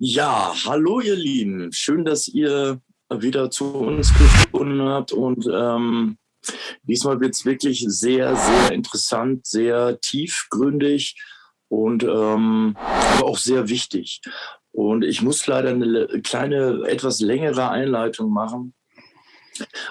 Ja, hallo ihr Lieben. Schön, dass ihr wieder zu uns gefunden habt. Und ähm, diesmal wird es wirklich sehr, sehr interessant, sehr tiefgründig und ähm, aber auch sehr wichtig. Und ich muss leider eine kleine, etwas längere Einleitung machen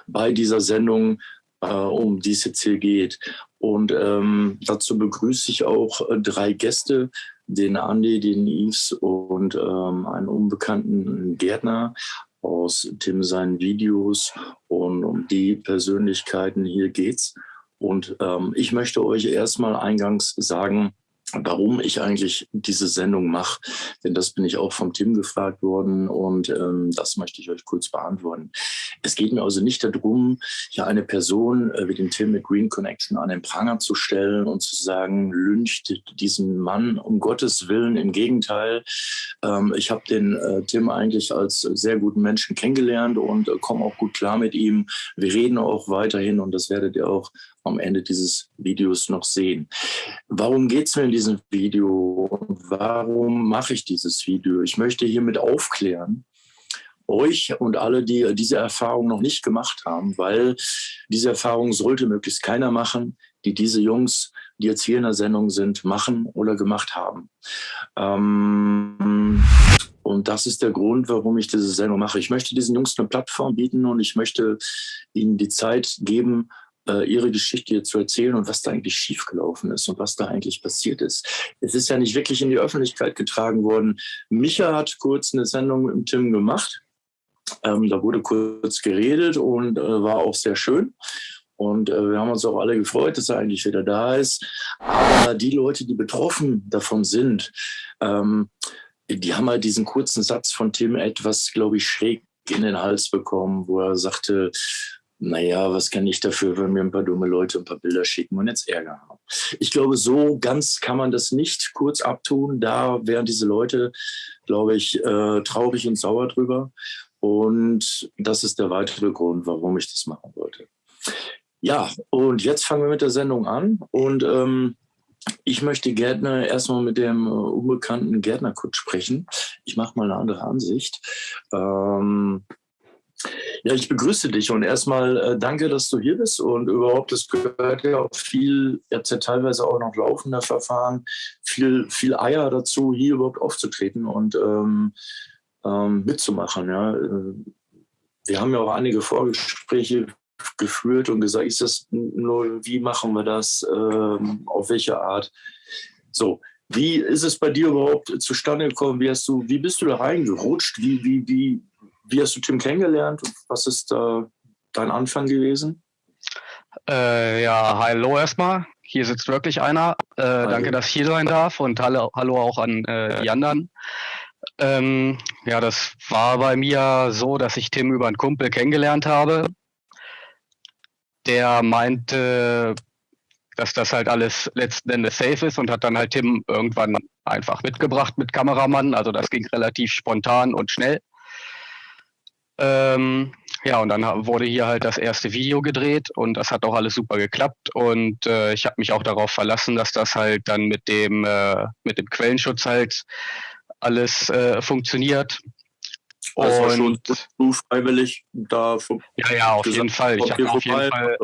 bei dieser Sendung, äh, um die es jetzt hier geht. Und ähm, dazu begrüße ich auch äh, drei Gäste, den Andi, den Yves und ähm, einen unbekannten Gärtner aus Tim seinen Videos. Und um die Persönlichkeiten hier geht's. Und ähm, ich möchte euch erstmal eingangs sagen, warum ich eigentlich diese Sendung mache. Denn das bin ich auch vom Tim gefragt worden und ähm, das möchte ich euch kurz beantworten. Es geht mir also nicht darum, hier eine Person äh, wie den Tim mit Green Connection an den Pranger zu stellen und zu sagen, lyncht diesen Mann um Gottes Willen. Im Gegenteil, ähm, ich habe den äh, Tim eigentlich als sehr guten Menschen kennengelernt und äh, komme auch gut klar mit ihm. Wir reden auch weiterhin und das werdet ihr auch am Ende dieses Videos noch sehen. Warum geht es mir in diesem Video warum mache ich dieses Video? Ich möchte hiermit aufklären, euch und alle, die diese Erfahrung noch nicht gemacht haben, weil diese Erfahrung sollte möglichst keiner machen, die diese Jungs, die jetzt hier in der Sendung sind, machen oder gemacht haben. Ähm, und das ist der Grund, warum ich diese Sendung mache. Ich möchte diesen Jungs eine Plattform bieten und ich möchte ihnen die Zeit geben, ihre Geschichte zu erzählen und was da eigentlich schiefgelaufen ist und was da eigentlich passiert ist. Es ist ja nicht wirklich in die Öffentlichkeit getragen worden. Micha hat kurz eine Sendung mit Tim gemacht. Ähm, da wurde kurz geredet und äh, war auch sehr schön. Und äh, wir haben uns auch alle gefreut, dass er eigentlich wieder da ist. Aber die Leute, die betroffen davon sind, ähm, die haben halt diesen kurzen Satz von Tim etwas, glaube ich, schräg in den Hals bekommen, wo er sagte, naja, was kann ich dafür, wenn mir ein paar dumme Leute ein paar Bilder schicken und jetzt Ärger haben. Ich glaube, so ganz kann man das nicht kurz abtun. Da wären diese Leute, glaube ich, äh, traurig und sauer drüber. Und das ist der weitere Grund, warum ich das machen wollte. Ja, und jetzt fangen wir mit der Sendung an. Und ähm, ich möchte Gärtner erstmal mit dem äh, unbekannten Gärtner kurz sprechen. Ich mache mal eine andere Ansicht. Ähm, ja, ich begrüße dich und erstmal äh, danke, dass du hier bist und überhaupt, es gehört ja auch viel, jetzt ja teilweise auch noch laufender Verfahren, viel, viel Eier dazu, hier überhaupt aufzutreten und ähm, ähm, mitzumachen. Ja. Äh, wir haben ja auch einige Vorgespräche geführt und gesagt, ist das nur, wie machen wir das, ähm, auf welche Art. So, wie ist es bei dir überhaupt zustande gekommen? Wie, hast du, wie bist du da reingerutscht? Wie, wie, wie, wie hast du Tim kennengelernt? Was ist da dein Anfang gewesen? Äh, ja, hallo erstmal. Hier sitzt wirklich einer. Äh, danke, dass ich hier sein darf und hallo, hallo auch an äh, die anderen. Ähm, ja, das war bei mir so, dass ich Tim über einen Kumpel kennengelernt habe. Der meinte, dass das halt alles letzten Endes safe ist und hat dann halt Tim irgendwann einfach mitgebracht mit Kameramann. Also das ging relativ spontan und schnell. Ähm, ja, und dann wurde hier halt das erste Video gedreht und das hat auch alles super geklappt und äh, ich habe mich auch darauf verlassen, dass das halt dann mit dem äh, mit dem Quellenschutz halt alles äh, funktioniert. Also und schon freiwillig da Ja, ja, auf jeden Fall. Ich hatte auf jeden Fall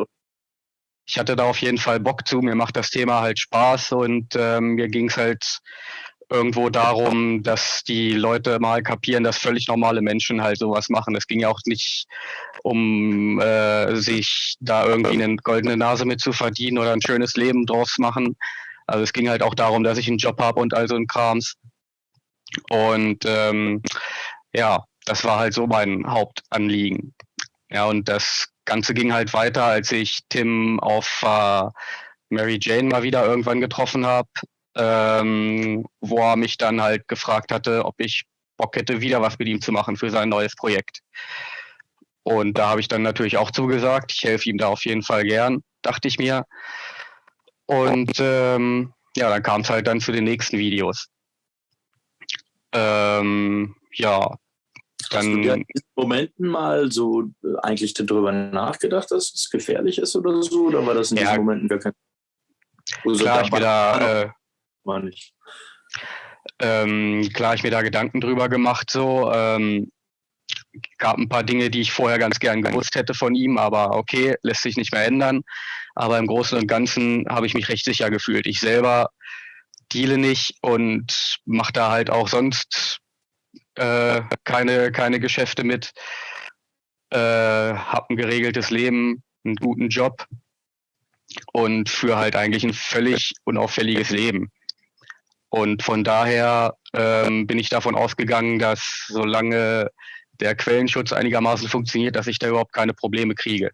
ich hatte da auf jeden Fall Bock zu. Mir macht das Thema halt Spaß und ähm, mir ging es halt irgendwo darum, dass die Leute mal kapieren, dass völlig normale Menschen halt sowas machen. Es ging ja auch nicht um äh, sich da irgendwie eine goldene Nase mit zu verdienen oder ein schönes Leben draus machen. Also es ging halt auch darum, dass ich einen Job habe und all so ein Krams. Und ähm, ja, das war halt so mein Hauptanliegen. Ja, und das Ganze ging halt weiter, als ich Tim auf äh, Mary Jane mal wieder irgendwann getroffen habe ähm, wo er mich dann halt gefragt hatte, ob ich Bock hätte, wieder was mit ihm zu machen für sein neues Projekt. Und da habe ich dann natürlich auch zugesagt. Ich helfe ihm da auf jeden Fall gern, dachte ich mir. Und ähm, ja, dann kam es halt dann zu den nächsten Videos. Ähm, ja, dann. Hast du in Momenten mal so äh, eigentlich darüber nachgedacht, dass es gefährlich ist oder so? Oder war das in ja, diesen Momenten gar kein. Also klar, ich bin da. Äh, war nicht. ähm, klar, ich mir da Gedanken drüber gemacht, so. Ähm, gab ein paar Dinge, die ich vorher ganz gern gewusst hätte von ihm, aber okay, lässt sich nicht mehr ändern. Aber im Großen und Ganzen habe ich mich recht sicher gefühlt. Ich selber deale nicht und mache da halt auch sonst äh, keine, keine Geschäfte mit. Äh, habe ein geregeltes Leben, einen guten Job und führe halt eigentlich ein völlig unauffälliges Leben. Und von daher ähm, bin ich davon ausgegangen, dass solange der Quellenschutz einigermaßen funktioniert, dass ich da überhaupt keine Probleme kriege.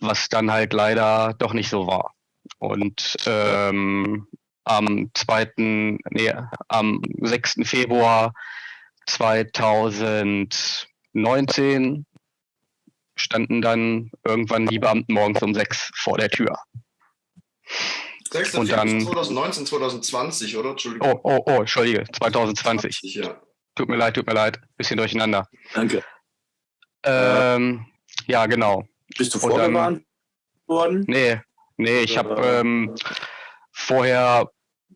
Was dann halt leider doch nicht so war. Und ähm, am 2., nee, am 6. Februar 2019 standen dann irgendwann die Beamten morgens um sechs vor der Tür. 6. Und dann 2019, 2020, oder? Entschuldigung. Oh, oh, oh, Entschuldige, 2020. 20, ja. Tut mir leid, tut mir leid. Bisschen durcheinander. Danke. Ähm, ja, genau. Bist du vorgewarnt worden? Nee, nee, ich habe ähm, vorher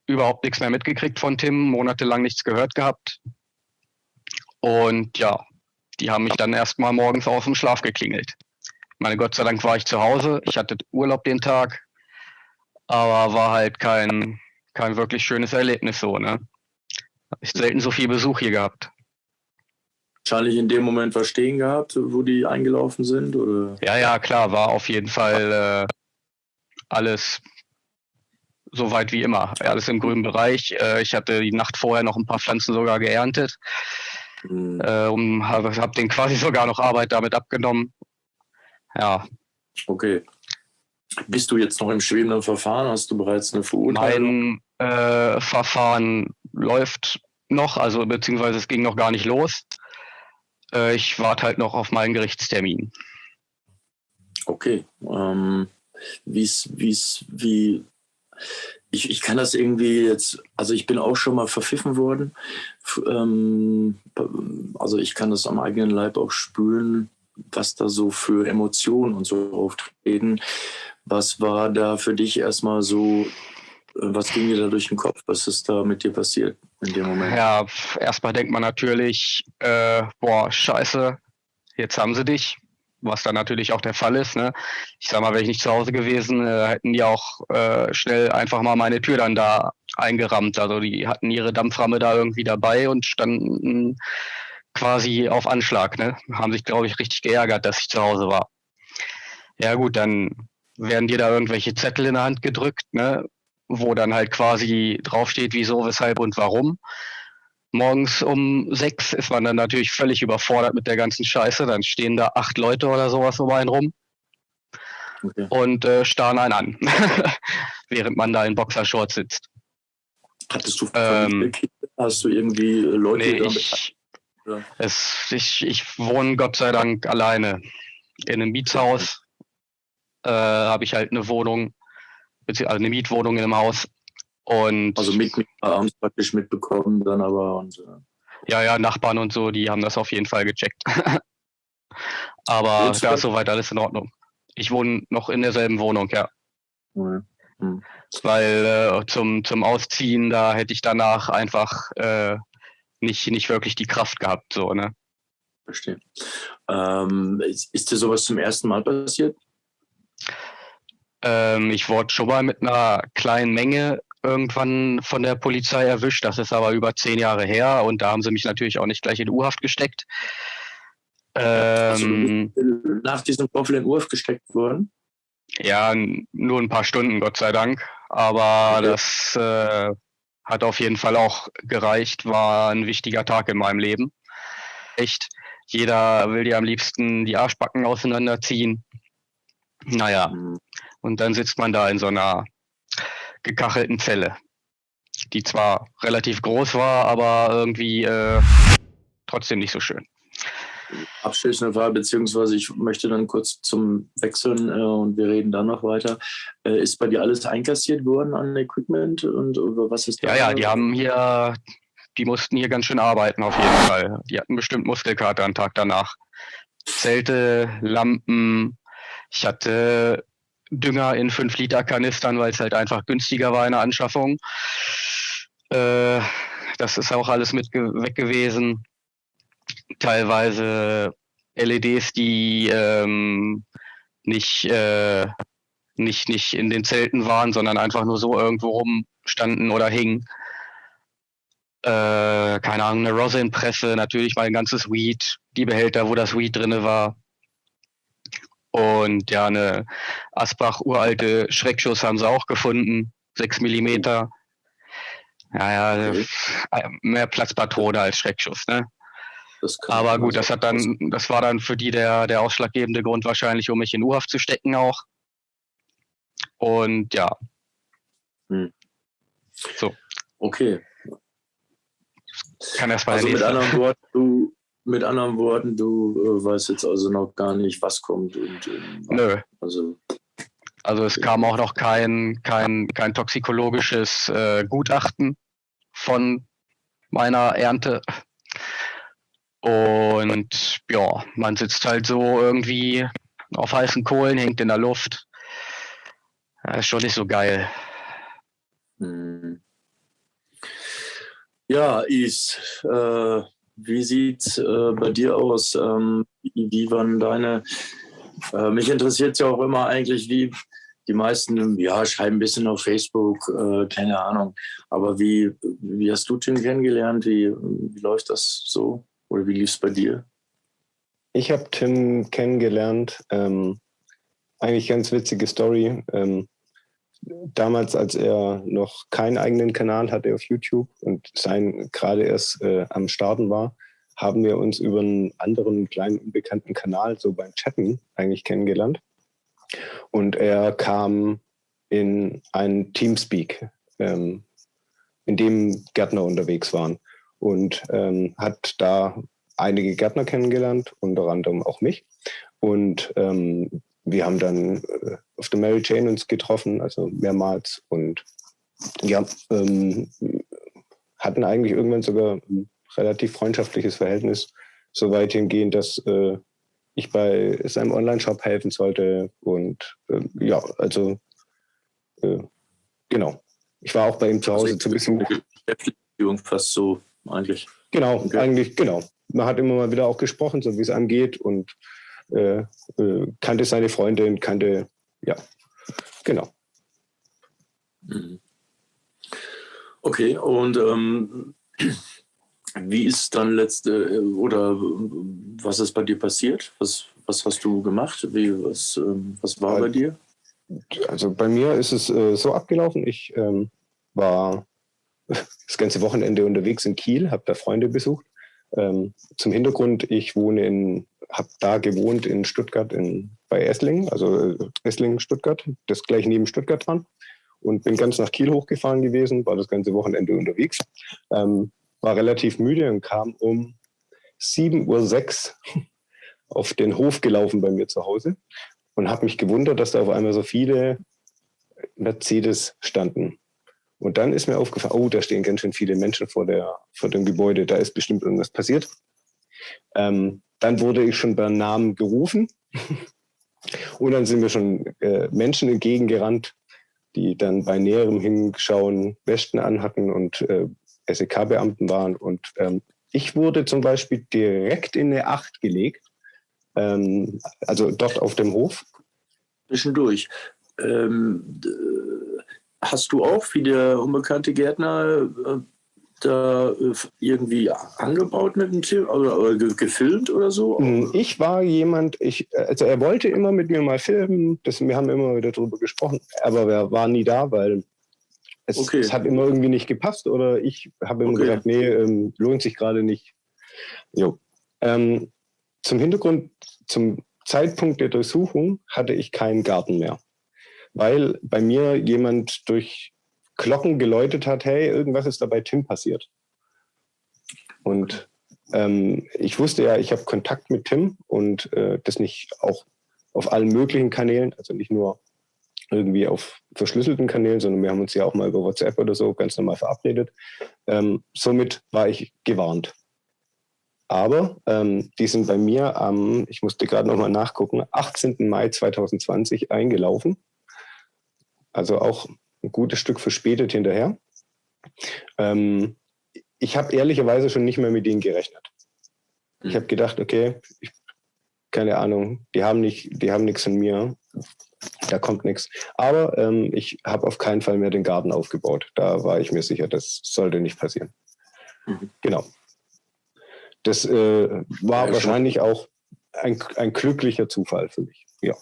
überhaupt nichts mehr mitgekriegt von Tim, monatelang nichts gehört gehabt. Und ja, die haben mich dann erstmal morgens aus dem Schlaf geklingelt. Meine Gott sei Dank war ich zu Hause. Ich hatte Urlaub den Tag, aber war halt kein, kein wirklich schönes Erlebnis so, ne? Hab ich selten so viel Besuch hier gehabt. Wahrscheinlich in dem Moment was stehen gehabt, wo die eingelaufen sind, oder? Ja, ja, klar, war auf jeden Fall äh, alles so weit wie immer. Alles im grünen Bereich. Äh, ich hatte die Nacht vorher noch ein paar Pflanzen sogar geerntet. Mhm. Äh, um, habe hab den quasi sogar noch Arbeit damit abgenommen. Ja. Okay. Bist du jetzt noch im schwebenden Verfahren? Hast du bereits eine Verurteilung? Mein äh, Verfahren läuft noch, also beziehungsweise es ging noch gar nicht los. Äh, ich warte halt noch auf meinen Gerichtstermin. Okay. Ähm, wie's, wie's, wie ich, ich kann das irgendwie jetzt, also ich bin auch schon mal verpfiffen worden. Ähm, also ich kann das am eigenen Leib auch spüren, was da so für Emotionen und so auftreten. Was war da für dich erstmal so, was ging dir da durch den Kopf? Was ist da mit dir passiert in dem Moment? Ja, erstmal denkt man natürlich, äh, boah, scheiße, jetzt haben sie dich was dann natürlich auch der Fall ist. Ne? Ich sag mal, wäre ich nicht zu Hause gewesen, äh, hätten die auch äh, schnell einfach mal meine Tür dann da eingerammt. Also die hatten ihre Dampframme da irgendwie dabei und standen quasi auf Anschlag. Ne? Haben sich, glaube ich, richtig geärgert, dass ich zu Hause war. Ja gut, dann werden dir da irgendwelche Zettel in der Hand gedrückt, ne? wo dann halt quasi draufsteht, wieso, weshalb und warum morgens um sechs ist man dann natürlich völlig überfordert mit der ganzen Scheiße. Dann stehen da acht Leute oder sowas um einen rum okay. und äh, starren einen an, während man da in Boxershorts sitzt. Hattest du ähm, Hast du irgendwie Leute nee, ich, es, ich, ich wohne Gott sei Dank alleine in einem Mietshaus. Äh, Habe ich halt eine Wohnung, also eine Mietwohnung in einem Haus und also mit, mit haben es praktisch mitbekommen dann aber und äh ja, ja, Nachbarn und so, die haben das auf jeden Fall gecheckt. aber da ist soweit alles in Ordnung. Ich wohne noch in derselben Wohnung, ja. Mhm. Mhm. Weil äh, zum, zum Ausziehen, da hätte ich danach einfach äh, nicht, nicht wirklich die Kraft gehabt, so, ne? Verstehe. Ähm, ist, ist dir sowas zum ersten Mal passiert? Ähm, ich wurde schon mal mit einer kleinen Menge irgendwann von der Polizei erwischt. Das ist aber über zehn Jahre her und da haben sie mich natürlich auch nicht gleich in U-Haft gesteckt. Ähm, also nach diesem Vorfall in U-Haft gesteckt worden? Ja, nur ein paar Stunden, Gott sei Dank. Aber okay. das äh, hat auf jeden Fall auch gereicht, war ein wichtiger Tag in meinem Leben. Echt, jeder will dir am liebsten die Arschbacken auseinanderziehen. Naja, mhm. und dann sitzt man da in so einer gekachelten Zelle, die zwar relativ groß war, aber irgendwie äh, trotzdem nicht so schön. Abschließende Frage, beziehungsweise ich möchte dann kurz zum Wechseln äh, und wir reden dann noch weiter. Äh, ist bei dir alles einkassiert worden an Equipment und über was ist da? Ja, ja, die haben hier, die mussten hier ganz schön arbeiten auf jeden Fall. Die hatten bestimmt Muskelkater am Tag danach. Zelte, Lampen. Ich hatte Dünger in 5-Liter-Kanistern, weil es halt einfach günstiger war in der Anschaffung. Äh, das ist auch alles mit weg gewesen. Teilweise LEDs, die ähm, nicht, äh, nicht, nicht in den Zelten waren, sondern einfach nur so irgendwo rumstanden oder hingen. Äh, keine Ahnung, eine Rosin-Presse, natürlich mein ganzes Weed, die Behälter, wo das Weed drin war. Und ja, eine Asbach uralte Schreckschuss haben sie auch gefunden, 6 Millimeter. Ja, ja, okay. Äh, mehr Platzpatrone als Schreckschuss, ne? Aber gut, das hat dann, das war dann für die der, der ausschlaggebende Grund wahrscheinlich, um mich in U-Haft zu stecken auch. Und ja. Hm. So. Okay. Kann erst mal also mit anderen Worten, du, mit anderen Worten, du äh, weißt jetzt also noch gar nicht, was kommt und äh, Nö. Also, also es kam auch noch kein, kein, kein toxikologisches äh, Gutachten von meiner Ernte. Und ja, man sitzt halt so irgendwie auf heißen Kohlen, hängt in der Luft. Ja, ist schon nicht so geil. Hm. Ja, Is, äh, wie sieht äh, bei dir aus? Ähm, wie waren deine, äh, mich interessiert es ja auch immer eigentlich, wie die meisten, ja, schreiben ein bisschen auf Facebook, äh, keine Ahnung. Aber wie, wie hast du Tim kennengelernt? Wie, wie läuft das so? Oder wie lief es bei dir? Ich habe Tim kennengelernt. Ähm, eigentlich ganz witzige Story. Ähm, damals, als er noch keinen eigenen Kanal hatte auf YouTube und sein gerade erst äh, am Starten war, haben wir uns über einen anderen kleinen unbekannten Kanal so beim Chatten eigentlich kennengelernt. Und er kam in ein Teamspeak, ähm, in dem Gärtner unterwegs waren und ähm, hat da einige Gärtner kennengelernt, unter anderem auch mich. Und ähm, wir haben dann äh, auf der Mary Jane uns getroffen, also mehrmals und ja, ähm, hatten eigentlich irgendwann sogar ein relativ freundschaftliches Verhältnis, so weit hingehend, dass äh, ich bei seinem Online-Shop helfen sollte und äh, ja, also äh, genau. Ich war auch bei ihm zu Hause also zu Besuch. Beschäftigung fast so eigentlich. Genau, okay. eigentlich, genau. Man hat immer mal wieder auch gesprochen, so wie es angeht und äh, äh, kannte seine Freundin, kannte, ja, genau. Mhm. Okay, und ähm, wie ist dann letzte, oder was ist bei dir passiert? Was, was hast du gemacht? Wie, was, ähm, was war bei dir? Also bei mir ist es äh, so abgelaufen, ich ähm, war das ganze Wochenende unterwegs in Kiel, habe da Freunde besucht. Ähm, zum Hintergrund, ich wohne in habe da gewohnt in Stuttgart in, bei Esslingen, also äh, Esslingen, Stuttgart, das gleich neben Stuttgart dran. Und bin ganz nach Kiel hochgefahren gewesen, war das ganze Wochenende unterwegs. Ähm, war relativ müde und kam um 7.06 Uhr auf den Hof gelaufen bei mir zu Hause und habe mich gewundert, dass da auf einmal so viele Mercedes standen. Und dann ist mir aufgefallen, oh, da stehen ganz schön viele Menschen vor, der, vor dem Gebäude, da ist bestimmt irgendwas passiert. Ähm, dann wurde ich schon beim Namen gerufen. Und dann sind mir schon äh, Menschen entgegengerannt, die dann bei näherem Hinschauen Westen anhatten und äh, SEK-Beamten waren. Und ähm, ich wurde zum Beispiel direkt in eine Acht gelegt, ähm, also dort auf dem Hof. Zwischendurch. Ähm, hast du auch, wie der unbekannte Gärtner, äh, äh, irgendwie angebaut mit dem Tier oder, oder gefilmt oder so? Hm, ich war jemand, ich, also er wollte immer mit mir mal filmen, das, wir haben immer wieder darüber gesprochen, aber er war nie da, weil es, okay. es hat immer irgendwie nicht gepasst oder ich habe immer okay. gesagt, nee, ähm, lohnt sich gerade nicht. Jo. Ähm, zum Hintergrund, zum Zeitpunkt der Durchsuchung hatte ich keinen Garten mehr, weil bei mir jemand durch Glocken geläutet hat, hey, irgendwas ist da bei Tim passiert. Und ähm, ich wusste ja, ich habe Kontakt mit Tim und äh, das nicht auch auf allen möglichen Kanälen, also nicht nur irgendwie auf verschlüsselten Kanälen, sondern wir haben uns ja auch mal über WhatsApp oder so ganz normal verabredet. Ähm, somit war ich gewarnt. Aber ähm, die sind bei mir am, ich musste gerade nochmal nachgucken, 18. Mai 2020 eingelaufen. Also auch ein gutes Stück verspätet hinterher. Ähm, ich habe ehrlicherweise schon nicht mehr mit denen gerechnet. Ich hm. habe gedacht, okay, ich, keine Ahnung, die haben nicht, die haben nichts von mir, da kommt nichts. Aber ähm, ich habe auf keinen Fall mehr den Garten aufgebaut. Da war ich mir sicher, das sollte nicht passieren. Mhm. Genau. Das äh, war ja, wahrscheinlich schon. auch ein, ein glücklicher Zufall für mich. Ja.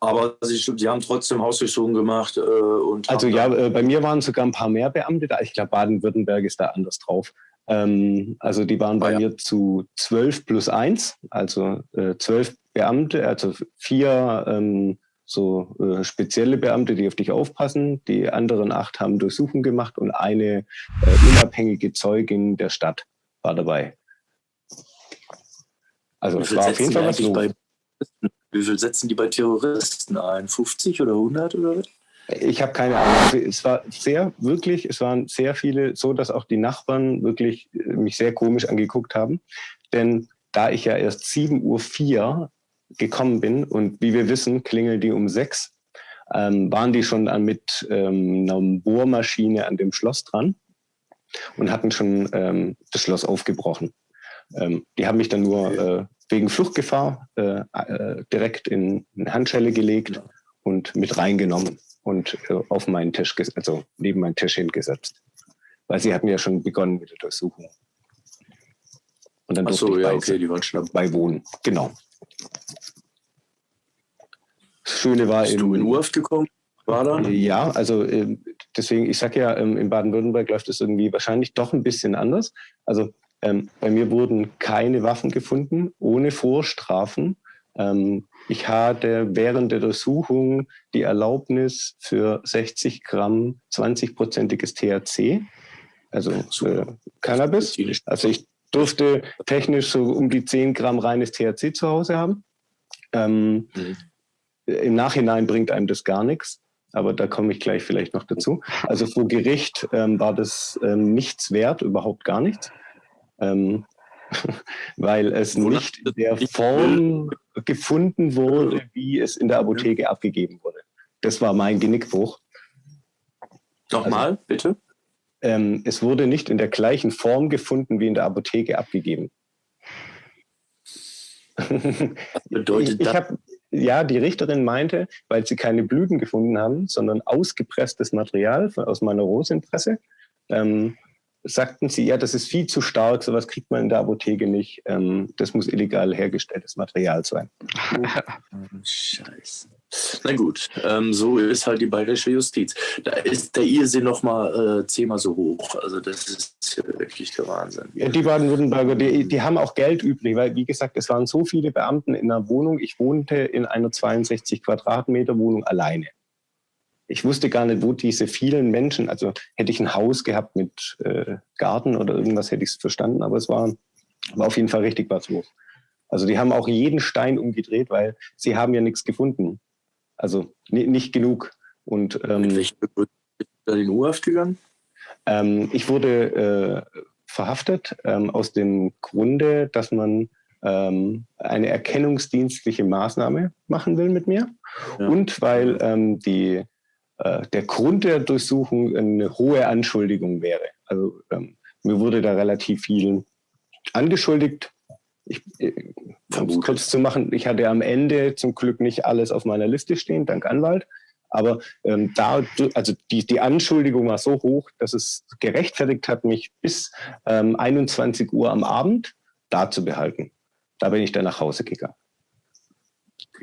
Aber Sie, Sie haben trotzdem Hausdurchsuchungen gemacht. Äh, und also ja, äh, bei mir waren sogar ein paar mehr Beamte da. Ich glaube, Baden-Württemberg ist da anders drauf. Ähm, also die waren bei ah, ja. mir zu zwölf plus eins, also äh, zwölf Beamte, also vier ähm, so äh, spezielle Beamte, die auf dich aufpassen. Die anderen acht haben Durchsuchungen gemacht und eine äh, unabhängige Zeugin der Stadt war dabei. Also es war auf jeden Fall was los. Wie viel setzen die bei Terroristen ein? 50 oder 100 oder was? Ich habe keine Ahnung. Es war sehr, wirklich, es waren sehr viele, so dass auch die Nachbarn wirklich äh, mich sehr komisch angeguckt haben. Denn da ich ja erst 7.04 Uhr gekommen bin und wie wir wissen, klingeln die um sechs, ähm, waren die schon mit ähm, einer Bohrmaschine an dem Schloss dran und hatten schon ähm, das Schloss aufgebrochen. Ähm, die haben mich dann nur äh, wegen Fluchtgefahr äh, äh, direkt in eine Handschelle gelegt und mit reingenommen und äh, auf meinen Tisch, also neben meinen Tisch hingesetzt. Weil sie hatten ja schon begonnen mit der Durchsuchung. Und dann durfte so, ich ja, okay, die waren schon dabei wohnen. Genau. Das Schöne war... Bist du in Urft gekommen? War da? Ja, also ähm, deswegen, ich sage ja, ähm, in Baden-Württemberg läuft es irgendwie wahrscheinlich doch ein bisschen anders. Also ähm, bei mir wurden keine Waffen gefunden, ohne Vorstrafen. Ähm, ich hatte während der Durchsuchung die Erlaubnis für 60 Gramm 20-prozentiges THC, also äh, Cannabis. Also ich durfte technisch so um die 10 Gramm reines THC zu Hause haben. Ähm, mhm. Im Nachhinein bringt einem das gar nichts, aber da komme ich gleich vielleicht noch dazu. Also vor Gericht ähm, war das ähm, nichts wert, überhaupt gar nichts ähm, weil es nicht in der Form gefunden wurde, wie es in der Apotheke abgegeben wurde. Das war mein Genickbruch. Nochmal, also, bitte? Ähm, es wurde nicht in der gleichen Form gefunden, wie in der Apotheke abgegeben. Was bedeutet ich, ich hab, ja, die Richterin meinte, weil sie keine Blüten gefunden haben, sondern ausgepresstes Material aus meiner Rosinpresse, ähm, sagten sie, ja, das ist viel zu stark, sowas kriegt man in der Apotheke nicht. Ähm, das muss illegal hergestelltes Material sein. Scheiße. Na gut, ähm, so ist halt die bayerische Justiz. Da ist der Irrsinn noch mal äh, zehnmal so hoch. Also das ist wirklich der Wahnsinn. Ja, die Baden-Württemberger, die, die haben auch Geld übrig, weil wie gesagt, es waren so viele Beamten in einer Wohnung. Ich wohnte in einer 62 Quadratmeter Wohnung alleine ich wusste gar nicht, wo diese vielen Menschen, also hätte ich ein Haus gehabt mit äh, Garten oder irgendwas, hätte ich es verstanden, aber es war, war auf jeden Fall richtig was los. Also die haben auch jeden Stein umgedreht, weil sie haben ja nichts gefunden. Also nicht genug. Und, ähm, mit bist du in U-Haft gegangen? Ähm, ich wurde äh, verhaftet ähm, aus dem Grunde, dass man ähm, eine erkennungsdienstliche Maßnahme machen will mit mir ja. und weil ähm, die der Grund der Durchsuchung eine hohe Anschuldigung wäre. Also ähm, mir wurde da relativ viel angeschuldigt. Ich, äh, um es kurz zu machen, ich hatte am Ende zum Glück nicht alles auf meiner Liste stehen, dank Anwalt. Aber ähm, da, also die, die Anschuldigung war so hoch, dass es gerechtfertigt hat, mich bis ähm, 21 Uhr am Abend da zu behalten. Da bin ich dann nach Hause gegangen.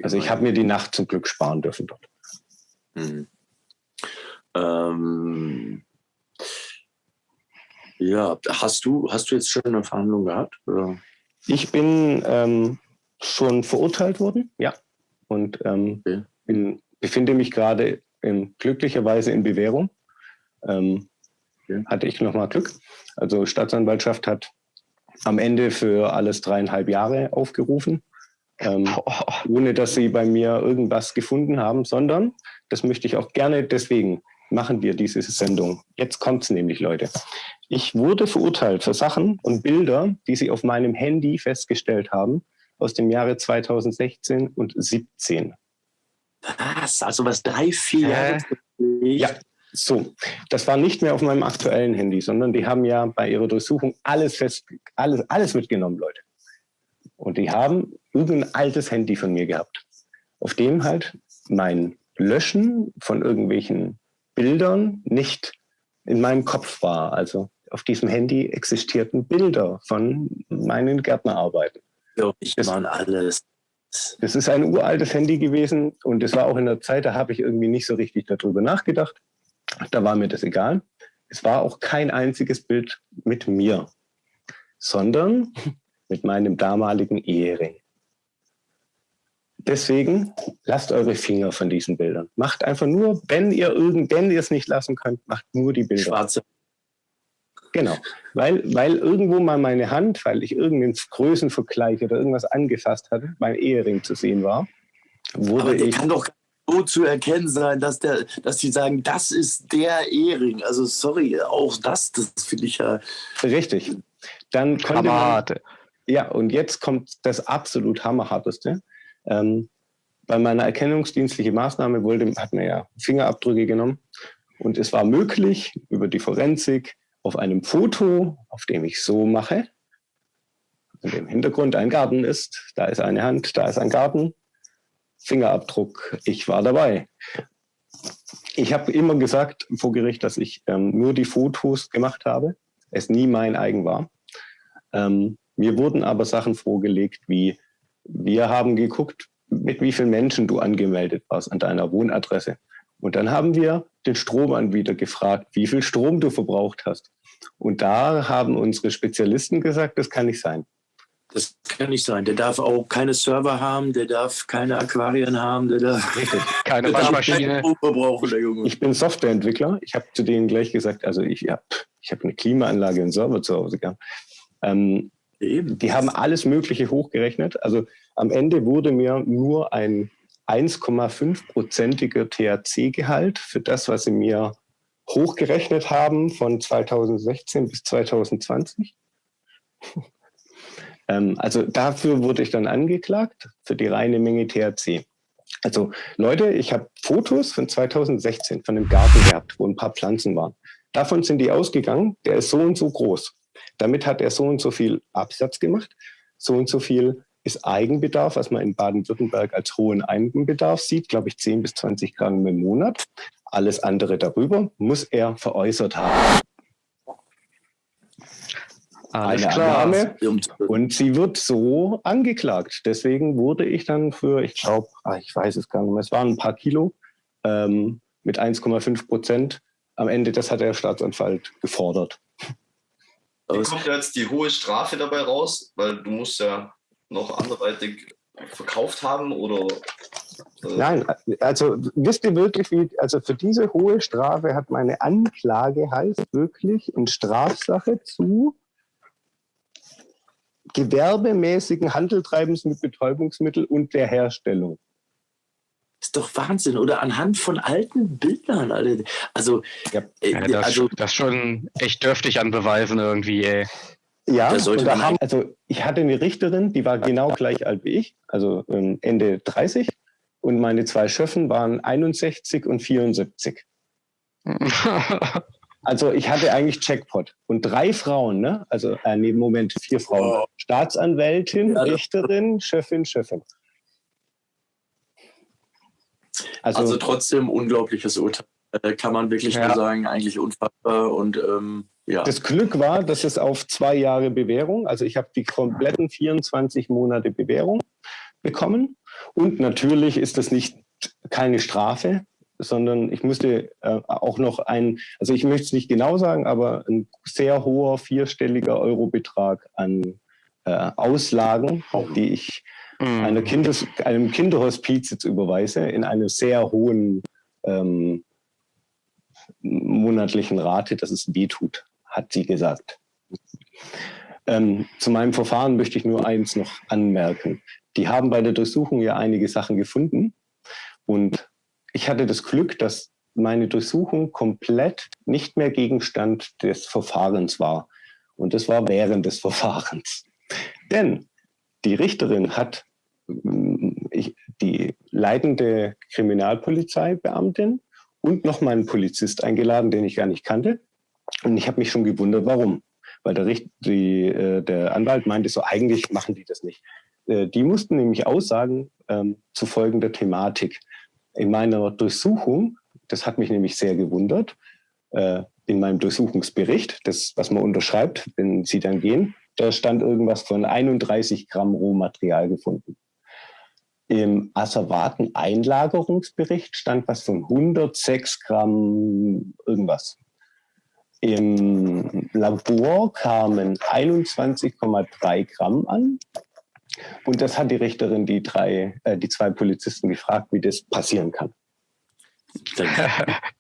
Also ich habe mir die Nacht zum Glück sparen dürfen dort. Mhm. Ähm, ja, hast du, hast du jetzt schon eine Verhandlung gehabt? Oder? Ich bin ähm, schon verurteilt worden, ja. Und ähm, okay. bin, befinde mich gerade glücklicherweise in Bewährung. Ähm, okay. Hatte ich nochmal Glück. Also Staatsanwaltschaft hat am Ende für alles dreieinhalb Jahre aufgerufen, ähm, ohne dass sie bei mir irgendwas gefunden haben, sondern, das möchte ich auch gerne deswegen machen wir diese Sendung. Jetzt kommt es nämlich, Leute. Ich wurde verurteilt für Sachen und Bilder, die sie auf meinem Handy festgestellt haben, aus dem Jahre 2016 und 2017. Was? Also was drei, vier Jahre? Ja. So, das war nicht mehr auf meinem aktuellen Handy, sondern die haben ja bei ihrer Durchsuchung alles fest, alles, alles mitgenommen, Leute. Und die haben irgendein altes Handy von mir gehabt, auf dem halt mein Löschen von irgendwelchen Bildern nicht in meinem Kopf war. Also auf diesem Handy existierten Bilder von meinen Gärtnerarbeiten. Ja, ich meine alles. Das ist ein uraltes Handy gewesen und es war auch in der Zeit, da habe ich irgendwie nicht so richtig darüber nachgedacht. Da war mir das egal. Es war auch kein einziges Bild mit mir, sondern mit meinem damaligen Ehering. Deswegen lasst eure Finger von diesen Bildern. Macht einfach nur, wenn ihr irgend, wenn ihr es nicht lassen könnt, macht nur die Bilder. Schwarze. Genau, weil, weil irgendwo mal meine Hand, weil ich irgendeinen Größenvergleich oder irgendwas angefasst hatte, mein Ehering zu sehen war, wurde Aber der ich. Kann doch so zu erkennen sein, dass der, dass sie sagen, das ist der Ehering. Also sorry, auch das, das finde ich ja. Richtig. Dann konnte man, Ja, und jetzt kommt das absolut hammerharteste. Ähm, bei meiner erkennungsdienstlichen Maßnahme wollte, hat man ja Fingerabdrücke genommen und es war möglich, über die Forensik auf einem Foto, auf dem ich so mache, in dem Hintergrund ein Garten ist, da ist eine Hand, da ist ein Garten, Fingerabdruck, ich war dabei. Ich habe immer gesagt vor Gericht, dass ich ähm, nur die Fotos gemacht habe, es nie mein eigen war. Ähm, mir wurden aber Sachen vorgelegt wie wir haben geguckt, mit wie vielen Menschen du angemeldet warst an deiner Wohnadresse. Und dann haben wir den Stromanbieter gefragt, wie viel Strom du verbraucht hast. Und da haben unsere Spezialisten gesagt, das kann nicht sein. Das kann nicht sein. Der darf auch keine Server haben, der darf keine Aquarien haben, der darf keine Waschmaschine brauchen, der Junge. Ich bin Softwareentwickler. Ich habe zu denen gleich gesagt, also ich, ja, ich habe eine Klimaanlage und Server zu Hause gehabt. Ähm, Eben. Die haben alles Mögliche hochgerechnet. Also am Ende wurde mir nur ein 1,5-prozentiger THC-Gehalt für das, was sie mir hochgerechnet haben von 2016 bis 2020. ähm, also dafür wurde ich dann angeklagt, für die reine Menge THC. Also Leute, ich habe Fotos von 2016 von einem Garten gehabt, wo ein paar Pflanzen waren. Davon sind die ausgegangen, der ist so und so groß. Damit hat er so und so viel Absatz gemacht, so und so viel ist Eigenbedarf, was man in Baden-Württemberg als hohen Eigenbedarf sieht, glaube ich 10 bis 20 Gramm im Monat. Alles andere darüber muss er veräußert haben. Alles Eine klar. Annahme und sie wird so angeklagt. Deswegen wurde ich dann für, ich glaube, ah, ich weiß es gar nicht mehr, es waren ein paar Kilo ähm, mit 1,5 Prozent. Am Ende, das hat der Staatsanwalt gefordert. Wie kommt jetzt die hohe Strafe dabei raus? Weil du musst ja noch anderweitig verkauft haben oder? Äh Nein, also wisst ihr wirklich, wie, also für diese hohe Strafe hat meine Anklage heißt wirklich in Strafsache zu gewerbemäßigen Handeltreibens mit Betäubungsmittel und der Herstellung ist doch Wahnsinn. Oder anhand von alten Bildern. Alter. Also, ja, äh, das, also, das schon echt dürftig an Beweisen irgendwie, ey. Ja, und da haben, also ich hatte eine Richterin, die war genau gleich alt wie ich, also ähm, Ende 30. Und meine zwei Schöffen waren 61 und 74. also ich hatte eigentlich Checkpot. Und drei Frauen, ne? Also äh, nee, Moment, vier Frauen. Oh. Staatsanwältin, Richterin, Schöffin, Schöffin. Also, also trotzdem unglaubliches Urteil. Äh, kann man wirklich ja. nur sagen, eigentlich unfassbar und ähm, ja. Das Glück war, dass es auf zwei Jahre Bewährung, also ich habe die kompletten 24 Monate Bewährung bekommen und natürlich ist das nicht keine Strafe, sondern ich musste äh, auch noch ein, also ich möchte es nicht genau sagen, aber ein sehr hoher vierstelliger Eurobetrag an äh, Auslagen, die ich. Einer Kindes, einem Kinderhospiz jetzt überweise, in einer sehr hohen ähm, monatlichen Rate, dass es weh tut, hat sie gesagt. Ähm, zu meinem Verfahren möchte ich nur eins noch anmerken. Die haben bei der Durchsuchung ja einige Sachen gefunden und ich hatte das Glück, dass meine Durchsuchung komplett nicht mehr Gegenstand des Verfahrens war. Und das war während des Verfahrens. Denn die Richterin hat ich, die leitende Kriminalpolizeibeamtin und nochmal einen Polizist eingeladen, den ich gar nicht kannte. Und ich habe mich schon gewundert, warum. Weil der, Richt, die, äh, der Anwalt meinte so, eigentlich machen die das nicht. Äh, die mussten nämlich aussagen ähm, zu folgender Thematik. In meiner Durchsuchung, das hat mich nämlich sehr gewundert, äh, in meinem Durchsuchungsbericht, das, was man unterschreibt, wenn Sie dann gehen, da stand irgendwas von 31 Gramm Rohmaterial gefunden. Im Asservaten-Einlagerungsbericht stand was von 106 Gramm irgendwas. Im Labor kamen 21,3 Gramm an. Und das hat die Richterin die, drei, äh, die zwei Polizisten gefragt, wie das passieren kann.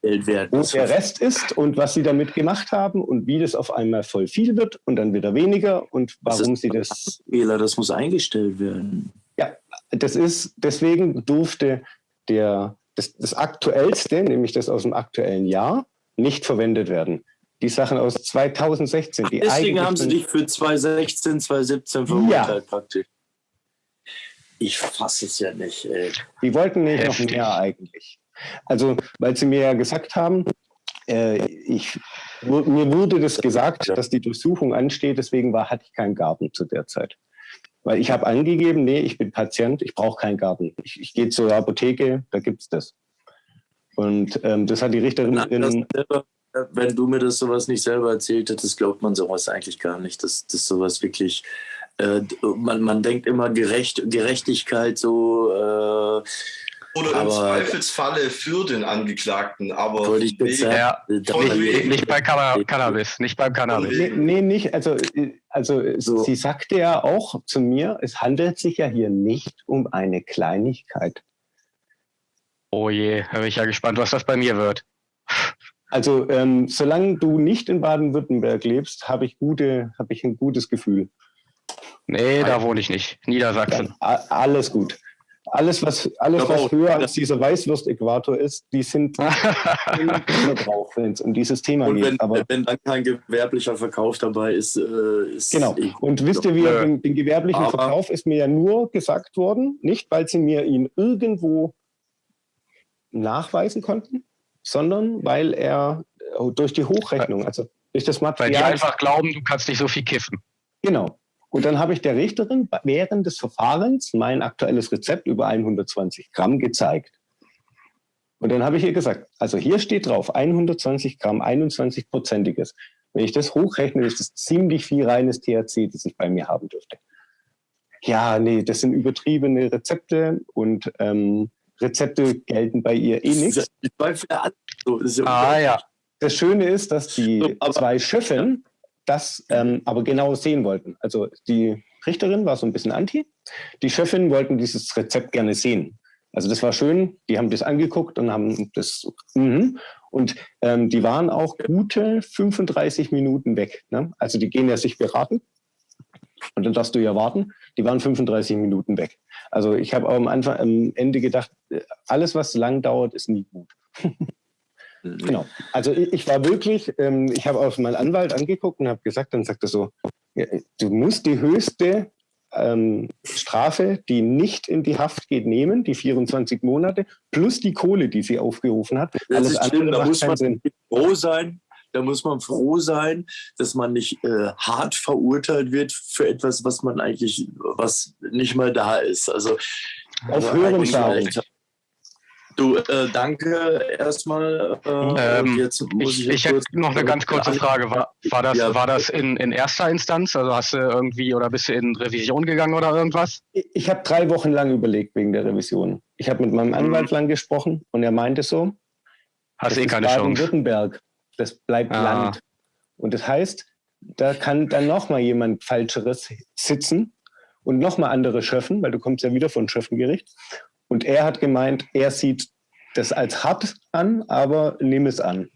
Wo der Rest ist und was sie damit gemacht haben und wie das auf einmal voll viel wird und dann wieder weniger und warum das sie das. Fehler, das muss eingestellt werden. Ja, das ist, deswegen durfte der, das, das aktuellste, nämlich das aus dem aktuellen Jahr, nicht verwendet werden die Sachen aus 2016. Die Deswegen haben sie dich für 2016, 2017 verurteilt ja. praktisch. Ich fasse es ja nicht. Ey. Die wollten nicht Heftig. noch mehr eigentlich. Also, weil sie mir ja gesagt haben, äh, ich, mir wurde das gesagt, dass die Durchsuchung ansteht, deswegen war, hatte ich keinen Garten zu der Zeit. Weil ich habe angegeben, nee, ich bin Patient, ich brauche keinen Garten. Ich, ich gehe zur Apotheke, da gibt es das. Und ähm, das hat die Richterin. Nein, wenn du mir das sowas nicht selber erzählt hättest, glaubt man sowas eigentlich gar nicht, dass, dass sowas wirklich, äh, man, man denkt immer Gerecht, Gerechtigkeit so. Äh, oder im Zweifelsfalle für den Angeklagten, aber ich nee, ja, nicht, nicht bei Cannabis, nicht beim Cannabis. Nee, nee nicht. Also, also so. sie sagte ja auch zu mir, es handelt sich ja hier nicht um eine Kleinigkeit. Oh je, da bin ich ja gespannt, was das bei mir wird. Also ähm, solange du nicht in Baden-Württemberg lebst, habe ich, gute, hab ich ein gutes Gefühl. Nee, da wohne ich nicht. Niedersachsen. Ja, alles gut. Alles, was, alles, was höher als dieser Weißwurst-Äquator ist, die sind drauf, wenn es um dieses Thema und geht. Wenn, Aber wenn dann kein gewerblicher Verkauf dabei ist, äh, ist Genau. Und wisst ihr, wie äh, den, den, gewerblichen Verkauf ist mir ja nur gesagt worden, nicht weil sie mir ihn irgendwo nachweisen konnten, sondern weil er äh, durch die Hochrechnung, also durch das Material. Weil die einfach glauben, du kannst nicht so viel kiffen. Genau. Und dann habe ich der Richterin während des Verfahrens mein aktuelles Rezept über 120 Gramm gezeigt. Und dann habe ich ihr gesagt, also hier steht drauf 120 Gramm, 21-prozentiges. Wenn ich das hochrechne, ist das ziemlich viel reines THC, das ich bei mir haben dürfte. Ja, nee, das sind übertriebene Rezepte und ähm, Rezepte gelten bei ihr eh nicht. ah ja. Das Schöne ist, dass die zwei Schöffen das ähm, aber genau sehen wollten. Also die Richterin war so ein bisschen anti. Die Schöffinnen wollten dieses Rezept gerne sehen. Also das war schön. Die haben das angeguckt und haben das. Mm und ähm, die waren auch gute 35 Minuten weg. Ne? Also die gehen ja sich beraten. Und dann darfst du ja warten. Die waren 35 Minuten weg. Also ich habe am Anfang, am Ende gedacht, alles, was lang dauert, ist nie gut. genau. Also ich, ich, war wirklich, ähm, ich habe auf meinen Anwalt angeguckt und habe gesagt, dann sagt er so, ja, du musst die höchste ähm, Strafe, die nicht in die Haft geht, nehmen, die 24 Monate, plus die Kohle, die sie aufgerufen hat. Das Alles ist schlimm, da muss man froh sein, da muss man froh sein, dass man nicht äh, hart verurteilt wird für etwas, was man eigentlich, was nicht mal da ist. Also auf höherem Schaden. Du, äh, danke erstmal. Äh, ähm, jetzt muss ich, ich, ich hätte noch eine ganz kurze Frage. War, war das, ja. war das in, in erster Instanz? Also hast du irgendwie oder bist du in Revision gegangen oder irgendwas? Ich, ich habe drei Wochen lang überlegt wegen der Revision. Ich habe mit meinem Anwalt mhm. lang gesprochen und er meinte so, hast eh keine Chance. Württemberg. Das bleibt ah. Land. Und das heißt, da kann dann nochmal jemand Falscheres sitzen und nochmal andere Schöffen, weil du kommst ja wieder von Schöffengericht. Und er hat gemeint, er sieht das als hart an, aber nimm es an.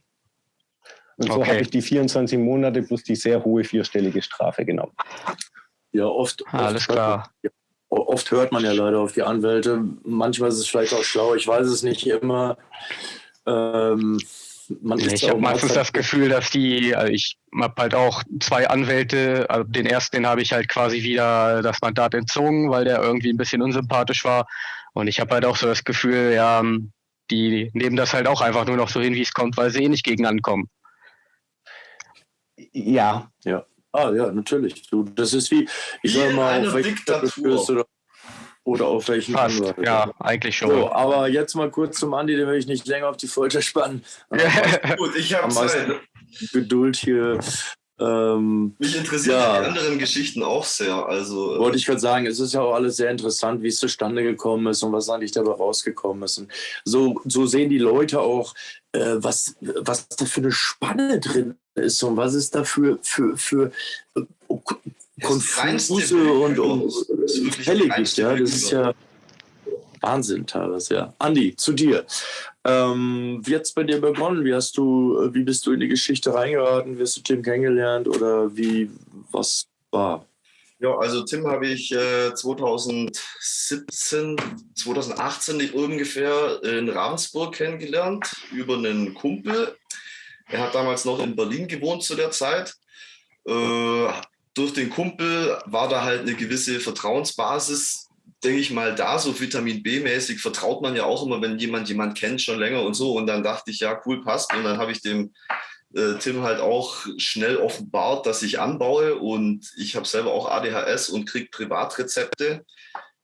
Und so okay. habe ich die 24 Monate plus die sehr hohe vierstellige Strafe genommen. Ja, oft. oft Alles klar. Man, oft hört man ja leider auf die Anwälte. Manchmal ist es vielleicht auch schlau. Ich weiß es nicht immer. Ähm, ich habe meistens das Gefühl, dass die, also ich habe halt auch zwei Anwälte, also den ersten, den habe ich halt quasi wieder das Mandat entzogen, weil der irgendwie ein bisschen unsympathisch war. Und ich habe halt auch so das Gefühl, ja, die nehmen das halt auch einfach nur noch so hin, wie es kommt, weil sie eh nicht gegen ankommen. Ja. Ja. Ah, ja, natürlich. Du, das ist wie, ich sag mal, auf welchen oder, oder auf welchen Fast, Anwalt. Ja, eigentlich schon. So, aber jetzt mal kurz zum Andi, den will ich nicht länger auf die Folter spannen. Gut, ich habe Zeit. Geduld hier. Ähm, Mich interessieren ja. die anderen Geschichten auch sehr. Also, äh, Wollte ich gerade sagen, es ist ja auch alles sehr interessant, wie es zustande gekommen ist und was eigentlich dabei rausgekommen ist. Und so, so sehen die Leute auch, äh, was, was da für eine Spanne drin ist und was ist da für, für, für äh, Konfuse und, und Fälle gibt. Ja? Das ist ja Wahnsinn teilweise, ja. Andi, zu dir. Ähm, wie hat es bei dir begonnen? Wie hast du, wie bist du in die Geschichte reingeraten? Wie hast du Tim kennengelernt oder wie, was war? Ja, also Tim habe ich äh, 2017, 2018 ungefähr in Ravensburg kennengelernt über einen Kumpel. Er hat damals noch in Berlin gewohnt zu der Zeit. Äh, durch den Kumpel war da halt eine gewisse Vertrauensbasis denke ich mal, da so Vitamin B-mäßig vertraut man ja auch immer, wenn jemand jemand kennt schon länger und so. Und dann dachte ich, ja, cool, passt. Und dann habe ich dem äh, Tim halt auch schnell offenbart, dass ich anbaue und ich habe selber auch ADHS und kriege Privatrezepte.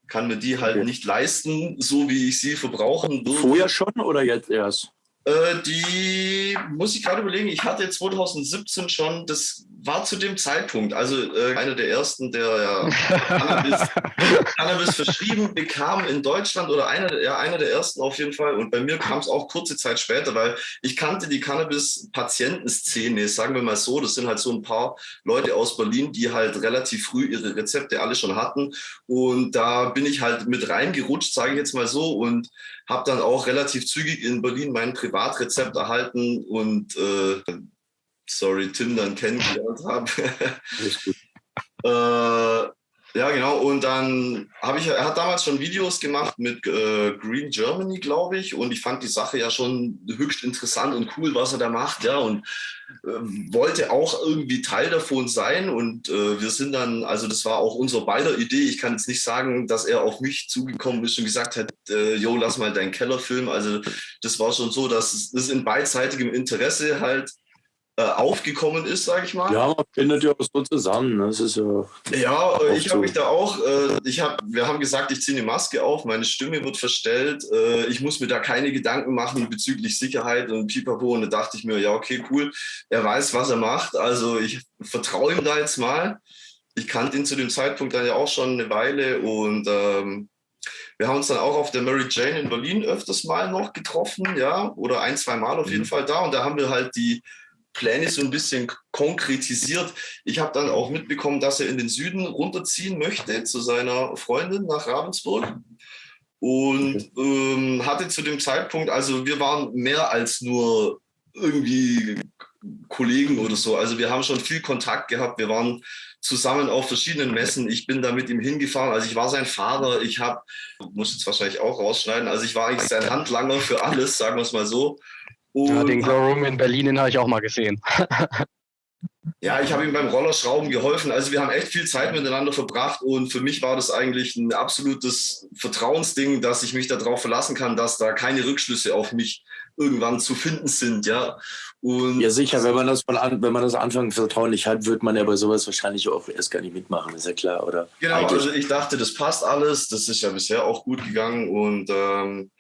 Kann mir die halt okay. nicht leisten, so wie ich sie verbrauchen würde. Vorher schon oder jetzt erst? Äh, die muss ich gerade überlegen. Ich hatte 2017 schon, das war zu dem Zeitpunkt, also äh, einer der ersten, der ja, Cannabis, Cannabis, verschrieben bekam in Deutschland oder einer, ja, einer der ersten auf jeden Fall. Und bei mir kam es auch kurze Zeit später, weil ich kannte die Cannabis-Patientenszene, sagen wir mal so. Das sind halt so ein paar Leute aus Berlin, die halt relativ früh ihre Rezepte alle schon hatten. Und da bin ich halt mit reingerutscht, sage ich jetzt mal so. Und habe dann auch relativ zügig in Berlin mein Privatrezept erhalten und äh, sorry, Tim dann kennengelernt habe. äh, ja, genau. Und dann habe ich, er hat damals schon Videos gemacht mit äh, Green Germany, glaube ich. Und ich fand die Sache ja schon höchst interessant und cool, was er da macht. Ja, und äh, wollte auch irgendwie Teil davon sein. Und äh, wir sind dann, also das war auch unser beider Idee. Ich kann jetzt nicht sagen, dass er auf mich zugekommen ist und gesagt hat, äh, jo, lass mal deinen Keller filmen. Also das war schon so, dass es in beidseitigem Interesse halt äh, aufgekommen ist, sage ich mal. Ja, man findet ja auch so zusammen. Das ist ja. Ja, ich habe mich da auch. Äh, ich hab, wir haben gesagt, ich ziehe eine Maske auf, meine Stimme wird verstellt. Äh, ich muss mir da keine Gedanken machen bezüglich Sicherheit und Pipapo. Und da dachte ich mir, ja, okay, cool. Er weiß, was er macht. Also ich vertraue ihm da jetzt mal. Ich kannte ihn zu dem Zeitpunkt dann ja auch schon eine Weile und ähm, wir haben uns dann auch auf der Mary Jane in Berlin öfters mal noch getroffen, ja, oder ein, zwei Mal auf jeden mhm. Fall da. Und da haben wir halt die Pläne so ein bisschen konkretisiert. Ich habe dann auch mitbekommen, dass er in den Süden runterziehen möchte zu seiner Freundin nach Ravensburg. Und ähm, hatte zu dem Zeitpunkt, also wir waren mehr als nur irgendwie Kollegen oder so. Also wir haben schon viel Kontakt gehabt. Wir waren zusammen auf verschiedenen Messen. Ich bin da mit ihm hingefahren. Also ich war sein Fahrer. Ich habe, muss jetzt wahrscheinlich auch rausschneiden, also ich war eigentlich sein Handlanger für alles, sagen wir es mal so. Und ja, den Glow Room in Berlin, den habe ich auch mal gesehen. ja, ich habe ihm beim Rollerschrauben geholfen. Also wir haben echt viel Zeit miteinander verbracht und für mich war das eigentlich ein absolutes Vertrauensding, dass ich mich darauf verlassen kann, dass da keine Rückschlüsse auf mich irgendwann zu finden sind, ja. Und ja, sicher, wenn man das von an, wenn man das Anfang vertraulich hat, wird man ja bei sowas wahrscheinlich auch erst gar nicht mitmachen, ist ja klar, oder? Genau, Eigentlich. also ich dachte, das passt alles, das ist ja bisher auch gut gegangen und ähm,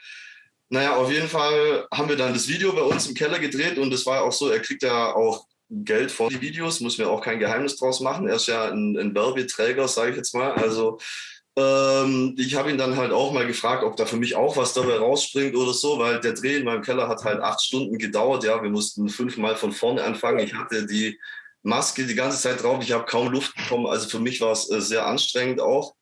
naja, auf jeden Fall haben wir dann das Video bei uns im Keller gedreht und es war auch so, er kriegt ja auch Geld von die Videos, muss mir auch kein Geheimnis draus machen. Er ist ja ein, ein Werbeträger, sage ich jetzt mal. Also ähm, ich habe ihn dann halt auch mal gefragt, ob da für mich auch was dabei rausspringt oder so, weil der Dreh in meinem Keller hat halt acht Stunden gedauert. Ja, wir mussten fünfmal von vorne anfangen. Ich hatte die Maske die ganze Zeit drauf. Ich habe kaum Luft bekommen. Also für mich war es äh, sehr anstrengend auch.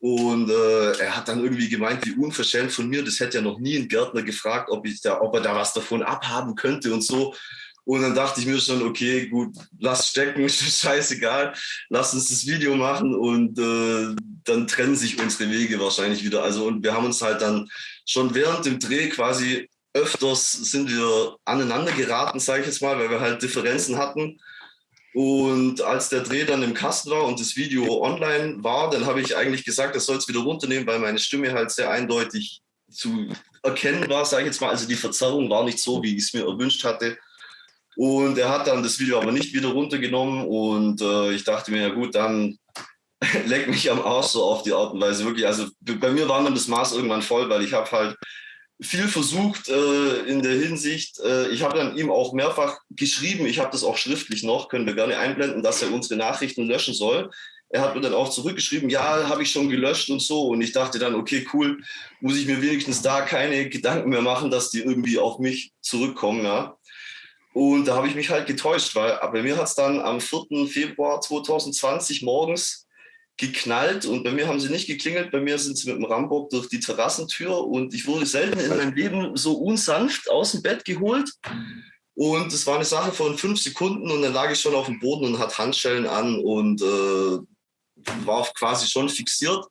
Und äh, er hat dann irgendwie gemeint, wie unverschämt von mir, das hätte ja noch nie ein Gärtner gefragt, ob, ich da, ob er da was davon abhaben könnte und so. Und dann dachte ich mir schon, okay, gut, lass stecken, scheißegal, lass uns das Video machen und äh, dann trennen sich unsere Wege wahrscheinlich wieder. Also und wir haben uns halt dann schon während dem Dreh quasi öfters sind wir aneinander geraten, sage ich jetzt mal, weil wir halt Differenzen hatten. Und als der Dreh dann im Kasten war und das Video online war, dann habe ich eigentlich gesagt, das soll es wieder runternehmen, weil meine Stimme halt sehr eindeutig zu erkennbar, sage ich jetzt mal. Also die Verzerrung war nicht so, wie ich es mir erwünscht hatte. Und er hat dann das Video aber nicht wieder runtergenommen und äh, ich dachte mir, ja gut, dann leck mich am Arsch so auf die Art und Weise. Wirklich, also bei mir war dann das Maß irgendwann voll, weil ich habe halt viel versucht äh, in der Hinsicht. Äh, ich habe dann ihm auch mehrfach geschrieben, ich habe das auch schriftlich noch, können wir gerne einblenden, dass er unsere Nachrichten löschen soll. Er hat mir dann auch zurückgeschrieben, ja, habe ich schon gelöscht und so. Und ich dachte dann, okay, cool, muss ich mir wenigstens da keine Gedanken mehr machen, dass die irgendwie auf mich zurückkommen. Ja. Und da habe ich mich halt getäuscht, weil bei mir hat es dann am 4. Februar 2020 morgens geknallt und bei mir haben sie nicht geklingelt, bei mir sind sie mit dem Rambock durch die Terrassentür und ich wurde selten in meinem Leben so unsanft aus dem Bett geholt. Und es war eine Sache von fünf Sekunden und dann lag ich schon auf dem Boden und hatte Handschellen an und äh, war quasi schon fixiert.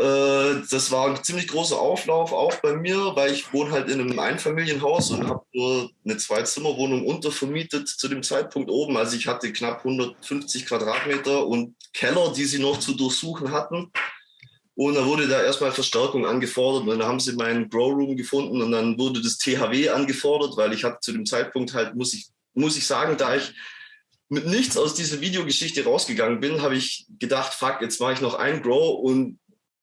Äh, das war ein ziemlich großer Auflauf auch bei mir, weil ich wohne halt in einem Einfamilienhaus und habe nur eine Zwei-Zimmer-Wohnung untervermietet zu dem Zeitpunkt oben. Also ich hatte knapp 150 Quadratmeter und Keller, die sie noch zu durchsuchen hatten. Und da wurde da erstmal Verstärkung angefordert und dann haben sie meinen Grow Room gefunden und dann wurde das THW angefordert, weil ich hatte zu dem Zeitpunkt halt, muss ich, muss ich sagen, da ich mit nichts aus dieser Videogeschichte rausgegangen bin, habe ich gedacht, fuck, jetzt mache ich noch ein Grow und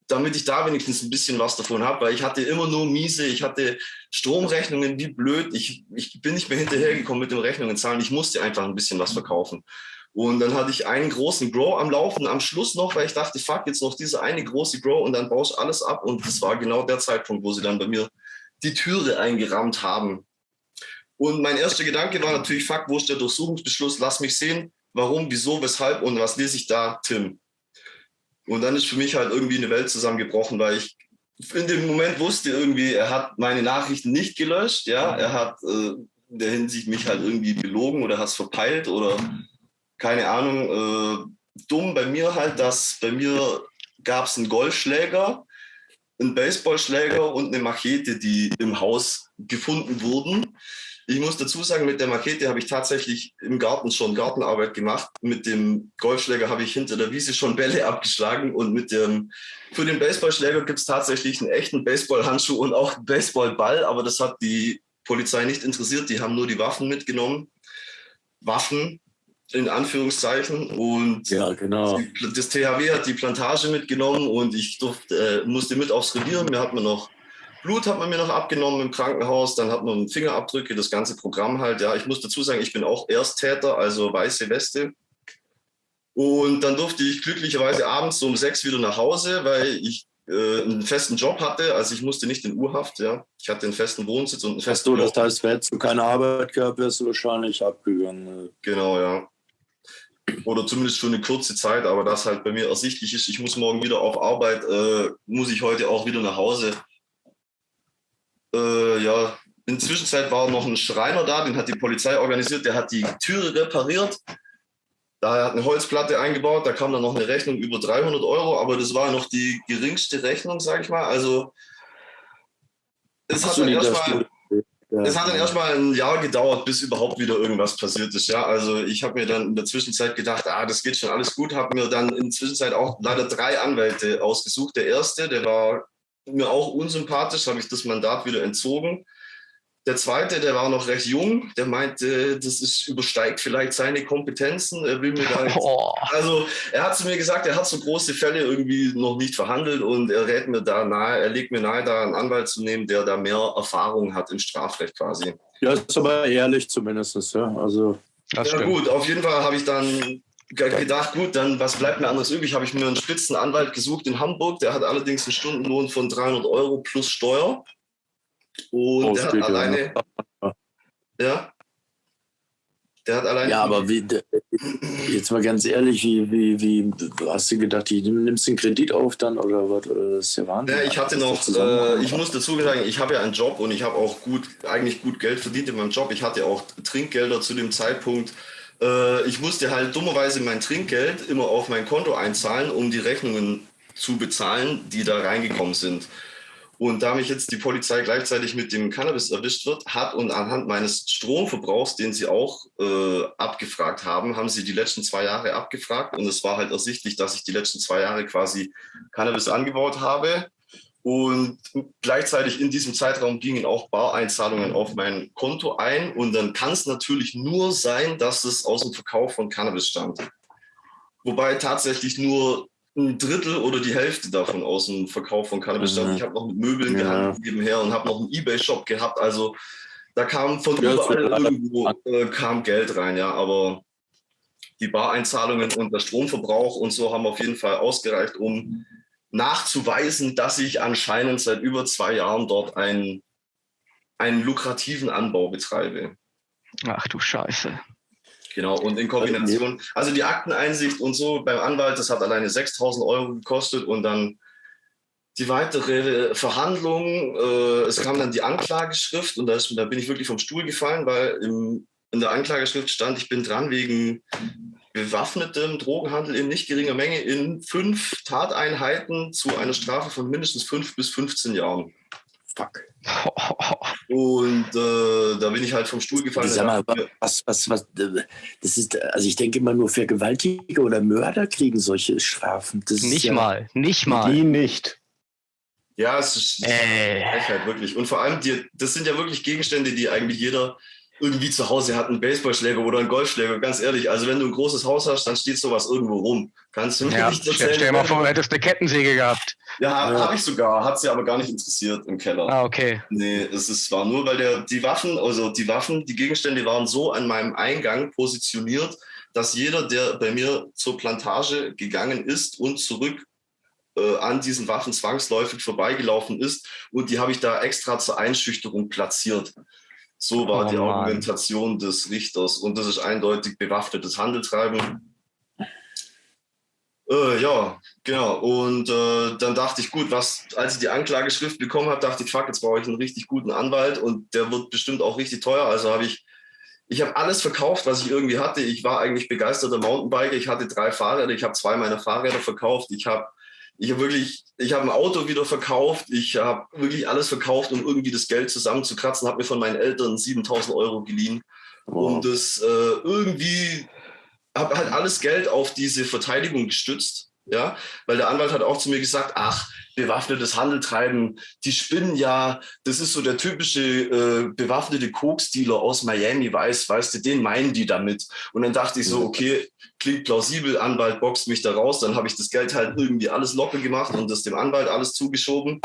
damit ich da wenigstens ein bisschen was davon habe, weil ich hatte immer nur miese, ich hatte Stromrechnungen wie blöd, ich, ich bin nicht mehr hinterhergekommen mit den Rechnungen zahlen, ich musste einfach ein bisschen was verkaufen. Und dann hatte ich einen großen Grow am Laufen, am Schluss noch, weil ich dachte, fuck, jetzt noch diese eine große Grow und dann baust alles ab. Und das war genau der Zeitpunkt, wo sie dann bei mir die Türe eingerammt haben. Und mein erster Gedanke war natürlich, fuck, wo ist der Durchsuchungsbeschluss? Lass mich sehen, warum, wieso, weshalb und was lese ich da, Tim? Und dann ist für mich halt irgendwie eine Welt zusammengebrochen, weil ich in dem Moment wusste irgendwie, er hat meine Nachrichten nicht gelöscht, ja, er hat äh, in der Hinsicht mich halt irgendwie belogen oder hat es verpeilt oder keine Ahnung, äh, dumm bei mir halt, dass bei mir gab es einen Golfschläger, einen Baseballschläger und eine Machete, die im Haus gefunden wurden. Ich muss dazu sagen, mit der Makete habe ich tatsächlich im Garten schon Gartenarbeit gemacht. Mit dem Golfschläger habe ich hinter der Wiese schon Bälle abgeschlagen und mit dem, für den Baseballschläger gibt es tatsächlich einen echten Baseballhandschuh und auch einen Baseballball, aber das hat die Polizei nicht interessiert. Die haben nur die Waffen mitgenommen. Waffen in Anführungszeichen und ja, genau. das THW hat die Plantage mitgenommen und ich durfte, äh, musste mit aufs Revier. Mir hat man noch Blut hat man mir noch abgenommen im Krankenhaus, dann hat man Fingerabdrücke, das ganze Programm halt. Ja, ich muss dazu sagen, ich bin auch Ersttäter, also weiße Weste. Und dann durfte ich glücklicherweise abends um sechs wieder nach Hause, weil ich äh, einen festen Job hatte. Also ich musste nicht in Urhaft, ja. Ich hatte einen festen Wohnsitz und einen festen Hast du, das heißt, hättest du keine Arbeit gehabt, wärst du wahrscheinlich abgegangen. Genau, ja. Oder zumindest für eine kurze Zeit, aber das halt bei mir ersichtlich ist, ich muss morgen wieder auf Arbeit, äh, muss ich heute auch wieder nach Hause. Äh, ja, in der Zwischenzeit war noch ein Schreiner da, den hat die Polizei organisiert, der hat die Türe repariert. Da hat eine Holzplatte eingebaut, da kam dann noch eine Rechnung über 300 Euro, aber das war noch die geringste Rechnung, sage ich mal. Also es hat, dann erstmal, es hat dann erstmal ein Jahr gedauert, bis überhaupt wieder irgendwas passiert ist. Ja, also ich habe mir dann in der Zwischenzeit gedacht, ah, das geht schon alles gut, habe mir dann in der Zwischenzeit auch leider drei Anwälte ausgesucht. Der erste, der war mir auch unsympathisch, habe ich das Mandat wieder entzogen. Der zweite, der war noch recht jung, der meinte, das ist, übersteigt vielleicht seine Kompetenzen. Er will mir da jetzt, oh. Also er hat zu mir gesagt, er hat so große Fälle irgendwie noch nicht verhandelt und er rät mir da nahe, er legt mir nahe, da einen Anwalt zu nehmen, der da mehr Erfahrung hat im Strafrecht quasi. Ja, ist aber ehrlich zumindest, ja. Also das ja, gut, auf jeden Fall habe ich dann gedacht, gut, dann was bleibt mir anderes übrig? Habe ich mir einen Spitzenanwalt gesucht in Hamburg. Der hat allerdings einen Stundenlohn von 300 Euro plus Steuer. Und oh, der hat alleine, ja. ja. Der hat alleine. Ja, aber wie, jetzt mal ganz ehrlich, wie, wie, wie hast du gedacht, du nimmst den Kredit auf dann oder was? Das ist ja Wahnsinn. Ja, ich hatte noch, äh, ich muss dazu sagen, ich habe ja einen Job und ich habe auch gut, eigentlich gut Geld verdient in meinem Job. Ich hatte auch Trinkgelder zu dem Zeitpunkt. Äh, ich musste halt dummerweise mein Trinkgeld immer auf mein Konto einzahlen, um die Rechnungen zu bezahlen, die da reingekommen sind. Und da mich jetzt die Polizei gleichzeitig mit dem Cannabis erwischt wird, hat und anhand meines Stromverbrauchs, den sie auch äh, abgefragt haben, haben sie die letzten zwei Jahre abgefragt. Und es war halt ersichtlich, dass ich die letzten zwei Jahre quasi Cannabis angebaut habe. Und gleichzeitig in diesem Zeitraum gingen auch Bareinzahlungen auf mein Konto ein. Und dann kann es natürlich nur sein, dass es aus dem Verkauf von Cannabis stammt. Wobei tatsächlich nur ein Drittel oder die Hälfte davon aus dem Verkauf von Cannabis stammt. Mhm. Ich habe noch mit Möbeln ja. gehandelt nebenher und habe noch einen Ebay-Shop gehabt. Also da kam von ja, überall irgendwo äh, kam Geld rein, ja. Aber die Bareinzahlungen und der Stromverbrauch und so haben auf jeden Fall ausgereicht, um nachzuweisen, dass ich anscheinend seit über zwei Jahren dort einen, einen lukrativen Anbau betreibe. Ach du Scheiße. Genau, und in Kombination, also die Akteneinsicht und so beim Anwalt, das hat alleine 6000 Euro gekostet und dann die weitere Verhandlung, äh, es kam dann die Anklageschrift und da, ist, da bin ich wirklich vom Stuhl gefallen, weil im, in der Anklageschrift stand, ich bin dran wegen bewaffnetem Drogenhandel in nicht geringer Menge in fünf Tateinheiten zu einer Strafe von mindestens fünf bis 15 Jahren. Fuck. Und äh, da bin ich halt vom Stuhl gefallen. Sag mal, was, was, was, das ist, also ich denke immer nur Vergewaltiger oder Mörder kriegen solche Strafen. Das nicht ja, mal, nicht mal. Die nicht. Ja, es ist äh. halt wirklich. Und vor allem, die, das sind ja wirklich Gegenstände, die eigentlich jeder irgendwie zu Hause hat einen Baseballschläger oder einen Golfschläger. Ganz ehrlich, also wenn du ein großes Haus hast, dann steht sowas irgendwo rum. Kannst du mir ja, nicht erzählen? Stell dir mal vor, du hättest eine Kettensäge gehabt. Ja, ja. habe ich sogar. Hat sie aber gar nicht interessiert im Keller. Ah, okay. Nee, es ist, war nur, weil der, die Waffen, also die Waffen, die Gegenstände waren so an meinem Eingang positioniert, dass jeder, der bei mir zur Plantage gegangen ist und zurück äh, an diesen Waffen zwangsläufig vorbeigelaufen ist. Und die habe ich da extra zur Einschüchterung platziert. So war oh, die Argumentation Mann. des Richters. Und das ist eindeutig bewaffnetes Handeltreiben. Äh, ja, genau. Und äh, dann dachte ich, gut, was, als ich die Anklageschrift bekommen habe, dachte ich, fuck, jetzt brauche ich einen richtig guten Anwalt und der wird bestimmt auch richtig teuer. Also habe ich, ich habe alles verkauft, was ich irgendwie hatte. Ich war eigentlich begeisterter Mountainbiker. Ich hatte drei Fahrräder. Ich habe zwei meiner Fahrräder verkauft. Ich habe ich habe wirklich, ich habe ein Auto wieder verkauft, ich habe wirklich alles verkauft, um irgendwie das Geld zusammenzukratzen, habe mir von meinen Eltern 7000 Euro geliehen, wow. um das äh, irgendwie, habe halt alles Geld auf diese Verteidigung gestützt, ja, weil der Anwalt hat auch zu mir gesagt, ach, bewaffnetes Handel treiben. Die spinnen ja, das ist so der typische äh, bewaffnete Koks-Dealer aus Miami, weiß, weißt du, den meinen die damit. Und dann dachte ich so, okay, klingt plausibel, Anwalt boxt mich da raus. Dann habe ich das Geld halt irgendwie alles locker gemacht und das dem Anwalt alles zugeschoben.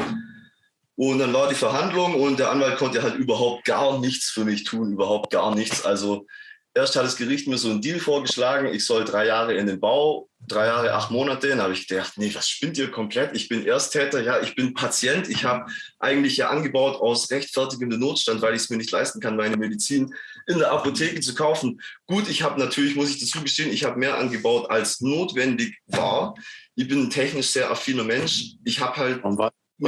Und dann war die Verhandlung und der Anwalt konnte halt überhaupt gar nichts für mich tun, überhaupt gar nichts. Also erst hat das Gericht mir so einen Deal vorgeschlagen, ich soll drei Jahre in den Bau, drei Jahre, acht Monate. Dann habe ich gedacht, nee, was spinnt ihr komplett? Ich bin Ersttäter, ja, ich bin Patient. Ich habe eigentlich ja angebaut aus rechtfertigendem Notstand, weil ich es mir nicht leisten kann, meine Medizin in der Apotheke zu kaufen. Gut, ich habe natürlich, muss ich dazu gestehen, ich habe mehr angebaut, als notwendig war. Ich bin ein technisch sehr affiner Mensch. Ich habe halt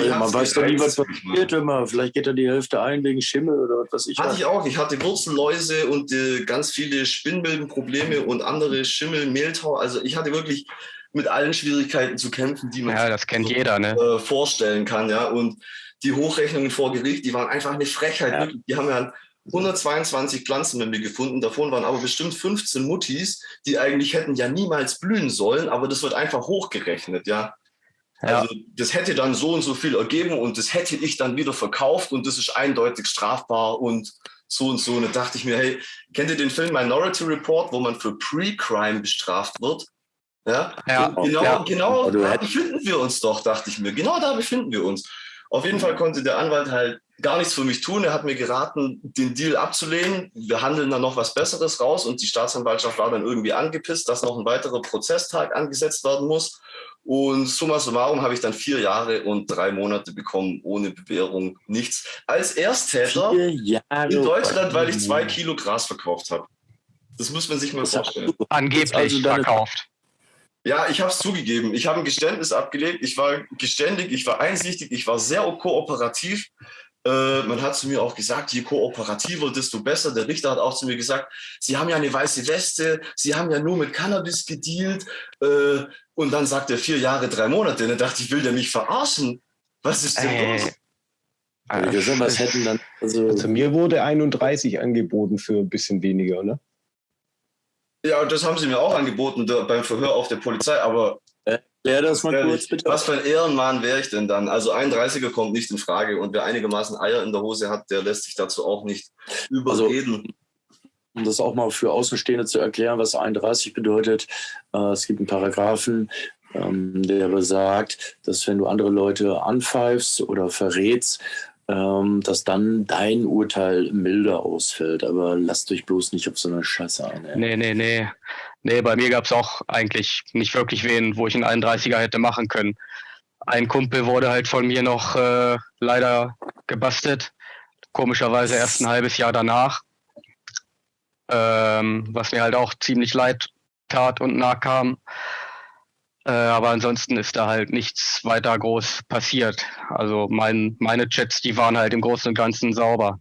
ja, man weiß doch nie, was passiert immer. Vielleicht geht da die Hälfte ein wegen Schimmel oder was weiß ich. Hatte ich auch. Ich hatte Wurzelläuse und äh, ganz viele Spinnmilbenprobleme und andere Schimmel, Mehltau. Also ich hatte wirklich mit allen Schwierigkeiten zu kämpfen, die man ja, das kennt so, jeder, ne? äh, vorstellen kann. Ja? Und die Hochrechnungen vor Gericht, die waren einfach eine Frechheit. Ja. Die haben ja 122 Pflanzen mit mir gefunden. Davon waren aber bestimmt 15 Muttis, die eigentlich hätten ja niemals blühen sollen, aber das wird einfach hochgerechnet, ja. Ja. Also das hätte dann so und so viel ergeben und das hätte ich dann wieder verkauft und das ist eindeutig strafbar und so und so. Und da dachte ich mir, hey, kennt ihr den Film Minority Report, wo man für Pre-Crime bestraft wird? Ja, ja genau, ja. genau da befinden wir uns doch, dachte ich mir. Genau da befinden wir uns. Auf jeden Fall konnte der Anwalt halt gar nichts für mich tun. Er hat mir geraten, den Deal abzulehnen. Wir handeln dann noch was Besseres raus und die Staatsanwaltschaft war dann irgendwie angepisst, dass noch ein weiterer Prozesstag angesetzt werden muss. Und summa summarum habe ich dann vier Jahre und drei Monate bekommen, ohne Bewährung, nichts. Als Ersttäter in Deutschland, weil ich zwei Kilo Gras verkauft habe. Das muss man sich mal vorstellen. Angeblich also verkauft. Ja, ich habe es zugegeben. Ich habe ein Geständnis abgelegt. Ich war geständig, ich war einsichtig, ich war sehr kooperativ. Äh, man hat zu mir auch gesagt, je kooperativer, desto besser. Der Richter hat auch zu mir gesagt, Sie haben ja eine weiße Weste, Sie haben ja nur mit Cannabis gedealt. Äh, und dann sagt er vier Jahre, drei Monate. dann dachte ich, will der mich verarschen? Was ist denn äh. los? Also, was hätten dann, also, also mir wurde 31 angeboten für ein bisschen weniger, ne? Ja, das haben sie mir auch angeboten da, beim Verhör auf der Polizei, aber Erklär das mal kurz, bitte. Was für ein Ehrenmann wäre ich denn dann? Also ein 30er kommt nicht in Frage und wer einigermaßen Eier in der Hose hat, der lässt sich dazu auch nicht überreden. Also, um das auch mal für Außenstehende zu erklären, was 31 bedeutet, äh, es gibt einen Paragraphen, ähm, der besagt, dass wenn du andere Leute anpfeifst oder verrätst, ähm, dass dann dein Urteil milder ausfällt. Aber lasst euch bloß nicht auf so eine Scheiße ein. Nee, nee, nee. Nee, bei mir gab es auch eigentlich nicht wirklich wen, wo ich einen 31er hätte machen können. Ein Kumpel wurde halt von mir noch äh, leider gebastelt. Komischerweise erst ein halbes Jahr danach. Ähm, was mir halt auch ziemlich leid tat und nah kam. Äh, aber ansonsten ist da halt nichts weiter groß passiert. Also mein, meine Chats, die waren halt im Großen und Ganzen sauber.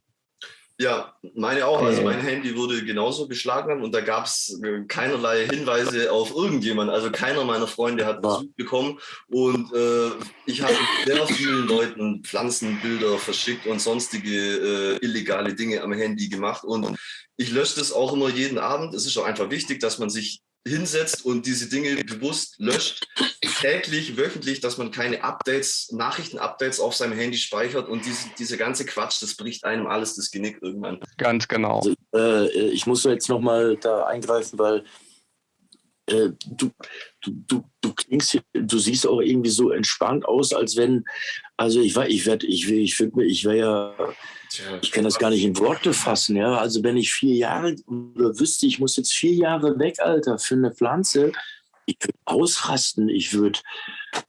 Ja, meine auch. Also mein Handy wurde genauso beschlagnahmt und da gab es äh, keinerlei Hinweise auf irgendjemanden. Also keiner meiner Freunde hat Besuch bekommen und äh, ich habe sehr vielen Leuten Pflanzenbilder verschickt und sonstige äh, illegale Dinge am Handy gemacht und ich lösche das auch immer jeden Abend. Es ist auch einfach wichtig, dass man sich hinsetzt und diese Dinge bewusst löscht, täglich, wöchentlich, dass man keine Updates, Nachrichten-Updates auf seinem Handy speichert und diese, diese ganze Quatsch, das bricht einem alles das Genick irgendwann. Ganz genau. Also, äh, ich muss jetzt nochmal da eingreifen, weil äh, du, du, du, du klingst, du siehst auch irgendwie so entspannt aus, als wenn, also ich war, ich werde, ich will, ich finde, ich wäre ja, ich kann das gar nicht in Worte fassen, ja. Also wenn ich vier Jahre oder wüsste, ich muss jetzt vier Jahre weg, Alter, für eine Pflanze, ich würde ausrasten, ich würde,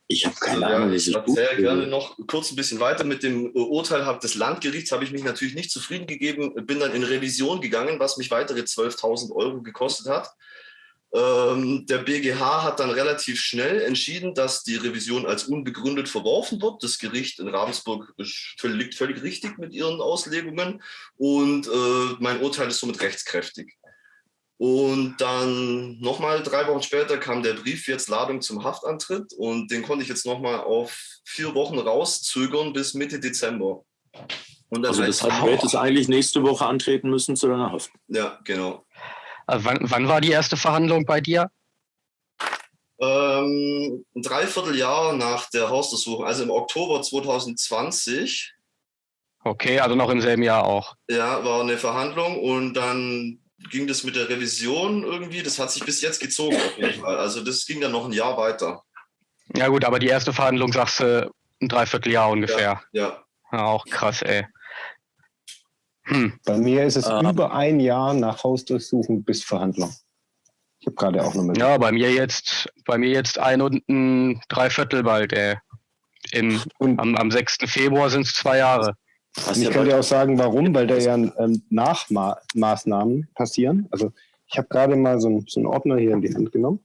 ich habe keine ja, Ahnung, wie ich erzähle gerne noch kurz ein bisschen weiter. Mit dem Urteil des Landgerichts habe ich mich natürlich nicht zufrieden gegeben, bin dann in Revision gegangen, was mich weitere 12.000 Euro gekostet hat. Ähm, der BGH hat dann relativ schnell entschieden, dass die Revision als unbegründet verworfen wird. Das Gericht in Ravensburg liegt völlig richtig mit ihren Auslegungen und äh, mein Urteil ist somit rechtskräftig. Und dann nochmal drei Wochen später kam der Brief, jetzt Ladung zum Haftantritt und den konnte ich jetzt nochmal auf vier Wochen rauszögern bis Mitte Dezember. also das heißt, du hättest eigentlich nächste Woche antreten müssen zu deiner Haft. Ja, genau. Äh, wann, wann war die erste Verhandlung bei dir? Ähm, ein Dreivierteljahr nach der Hausdurchsuchung, also im Oktober 2020. Okay, also noch im selben Jahr auch. Ja, war eine Verhandlung und dann ging das mit der Revision irgendwie. Das hat sich bis jetzt gezogen auf jeden Fall. Also das ging dann noch ein Jahr weiter. Ja gut, aber die erste Verhandlung sagst du ein Dreivierteljahr ungefähr. Ja. ja. ja auch krass, ey. Hm. Bei mir ist es ah. über ein Jahr nach Hausdurchsuchung bis Verhandlung. Ich habe gerade auch nochmal. Ja, bei mir jetzt, bei mir jetzt ein und ein Dreiviertel bald, ey. Im, und am, am 6. Februar sind es zwei Jahre. Was ich kann dir auch sagen, warum, weil da ja ähm, Nachmaßnahmen passieren. Also ich habe gerade mal so, ein, so, einen Ordner hier in die Hand genommen,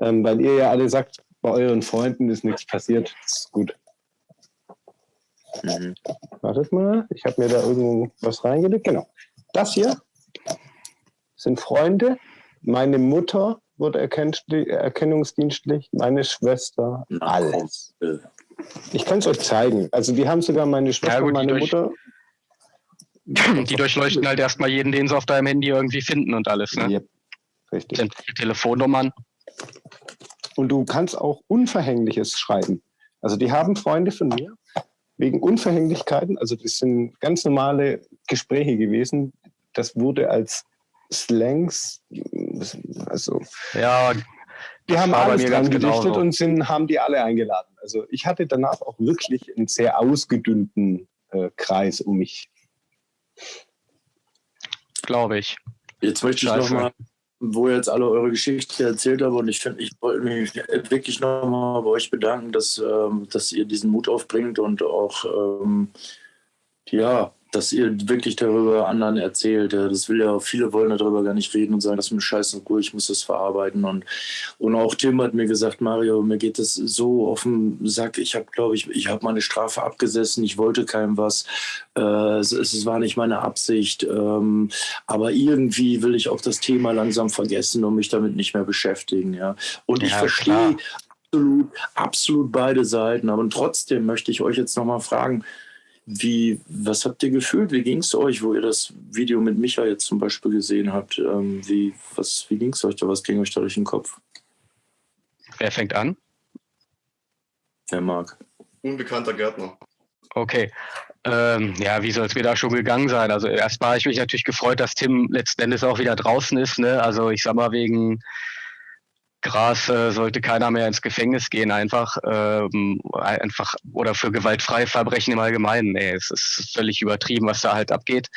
ähm, weil ihr ja alle sagt, bei euren Freunden ist nichts passiert. Das ist gut. Mhm. Wartet mal, ich habe mir da irgendwo was reingelegt. Genau. Das hier sind Freunde. Meine Mutter wurde erkennungsdienstlich, meine Schwester, alles. Ich kann es euch zeigen. Also die haben sogar meine Schwester ja, gut, und meine Mutter. Die durchleuchten halt erstmal jeden, den sie auf deinem Handy irgendwie finden und alles. Ne? Yep. Richtig. Sämtliche Telefonnummern. Und du kannst auch Unverhängliches schreiben. Also die haben Freunde von mir, wegen Unverhänglichkeiten, also das sind ganz normale Gespräche gewesen, das wurde als Slangs, also ja, die haben alles dran gedichtet und sind, haben die alle eingeladen. Also ich hatte danach auch wirklich einen sehr ausgedünnten äh, Kreis um mich. Glaube ich. Jetzt möchte ich nochmal wo ihr jetzt alle eure Geschichte erzählt habt. Und ich finde, ich wollte mich wirklich nochmal bei euch bedanken, dass, ähm, dass ihr diesen Mut aufbringt und auch ähm, ja, dass ihr wirklich darüber anderen erzählt. Das will ja, viele wollen darüber gar nicht reden und sagen, das ist mir scheiße cool, ich muss das verarbeiten. Und, und auch Tim hat mir gesagt, Mario, mir geht das so auf den Sack. Ich habe, glaube ich, ich habe meine Strafe abgesessen, ich wollte keinem was. Äh, es, es, war nicht meine Absicht. Ähm, aber irgendwie will ich auch das Thema langsam vergessen und mich damit nicht mehr beschäftigen. Ja. Und ja, ich verstehe absolut, absolut beide Seiten. Aber trotzdem möchte ich euch jetzt nochmal fragen, wie, was habt ihr gefühlt? Wie ging es euch, wo ihr das Video mit Micha jetzt zum Beispiel gesehen habt? Ähm, wie wie ging es euch da? Was ging euch da durch den Kopf? Wer fängt an? der Marc. Unbekannter Gärtner. Okay. Ähm, ja, wie soll es mir da schon gegangen sein? Also erstmal habe ich mich natürlich gefreut, dass Tim letzten Endes auch wieder draußen ist. Ne? Also ich sag mal, wegen Gras äh, sollte keiner mehr ins Gefängnis gehen, einfach, ähm, einfach oder für gewaltfreie Verbrechen im Allgemeinen. Nee, es ist völlig übertrieben, was da halt abgeht.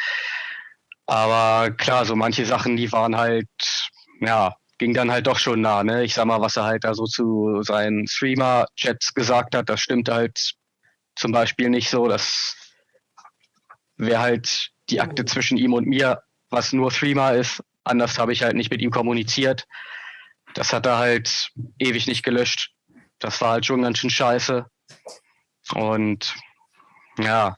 Aber klar, so manche Sachen, die waren halt, ja, ging dann halt doch schon nah. Ne? Ich sag mal, was er halt da so zu seinen Streamer-Chats gesagt hat, das stimmt halt zum Beispiel nicht so. Das wäre halt die Akte zwischen ihm und mir, was nur Streamer ist. Anders habe ich halt nicht mit ihm kommuniziert. Das hat er halt ewig nicht gelöscht. Das war halt schon ganz schön scheiße. Und ja,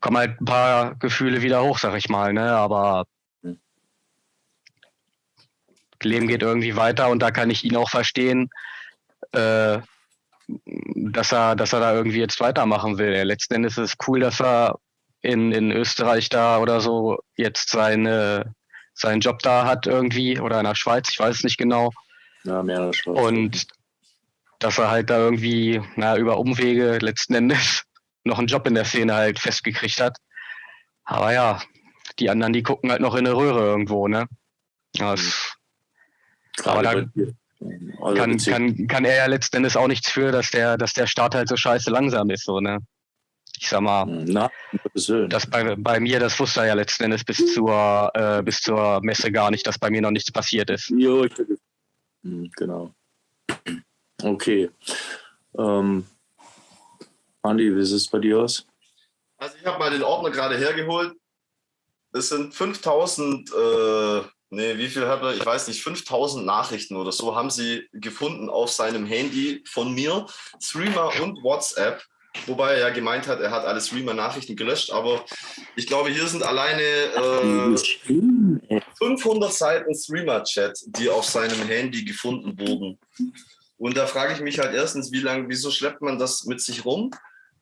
kommen halt ein paar Gefühle wieder hoch, sag ich mal, ne? Aber Leben geht irgendwie weiter und da kann ich ihn auch verstehen, äh, dass er, dass er da irgendwie jetzt weitermachen will. Letzten Endes ist es cool, dass er in, in Österreich da oder so jetzt seine, seinen Job da hat irgendwie oder in der Schweiz, ich weiß es nicht genau. Ja, mehr in der Schweiz. Und dass er halt da irgendwie, na, über Umwege letzten Endes noch einen Job in der Szene halt festgekriegt hat. Aber ja, die anderen, die gucken halt noch in eine Röhre irgendwo, ne? Das, aber da also kann, kann, kann er ja letzten Endes auch nichts für, dass der, dass der Start halt so scheiße langsam ist, so, ne? Ich sag mal, Na, das bei, bei mir, das wusste er ja letzten Endes bis zur, äh, bis zur Messe gar nicht, dass bei mir noch nichts passiert ist. Jo, ich, hm, genau. Okay. Ähm, Andi, wie sieht es bei dir aus? Also ich habe mal den Ordner gerade hergeholt. Es sind 5000 äh, Nee, wie viel hat er? Ich weiß nicht, 5000 Nachrichten oder so haben sie gefunden auf seinem Handy von mir, Streamer und WhatsApp. Wobei er ja gemeint hat, er hat alle Streamer-Nachrichten gelöscht, aber ich glaube, hier sind alleine äh, 500 Seiten Streamer-Chat, die auf seinem Handy gefunden wurden. Und da frage ich mich halt erstens, wie lange, wieso schleppt man das mit sich rum?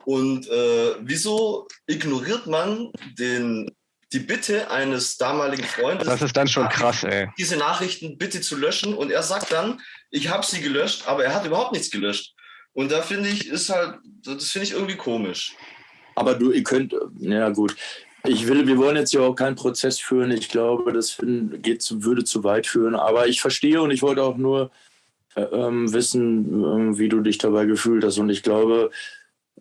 Und äh, wieso ignoriert man den die Bitte eines damaligen Freundes. Das ist dann schon krass, ey. Diese Nachrichten bitte zu löschen und er sagt dann, ich habe sie gelöscht, aber er hat überhaupt nichts gelöscht. Und da finde ich, ist halt, das finde ich irgendwie komisch. Aber du, ihr könnt, ja gut. Ich will, wir wollen jetzt ja auch keinen Prozess führen. Ich glaube, das geht zu, würde zu weit führen. Aber ich verstehe und ich wollte auch nur äh, ähm, wissen, äh, wie du dich dabei gefühlt hast. Und ich glaube,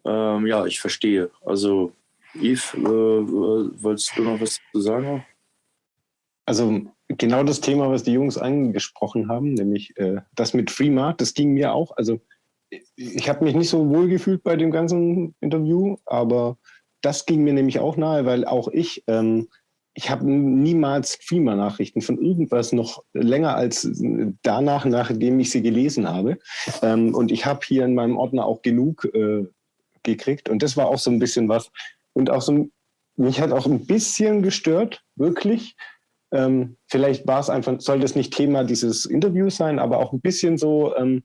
ähm, ja, ich verstehe. Also Yves, äh, wolltest du noch was zu sagen? Also genau das Thema, was die Jungs angesprochen haben, nämlich äh, das mit Freema, das ging mir auch. Also ich habe mich nicht so wohl gefühlt bei dem ganzen Interview, aber das ging mir nämlich auch nahe, weil auch ich, ähm, ich habe niemals Freema-Nachrichten von irgendwas noch länger als danach, nachdem ich sie gelesen habe. Ähm, und ich habe hier in meinem Ordner auch genug äh, gekriegt. Und das war auch so ein bisschen was, und auch so, mich hat auch ein bisschen gestört, wirklich. Ähm, vielleicht war es einfach, sollte es nicht Thema dieses Interviews sein, aber auch ein bisschen so, ähm,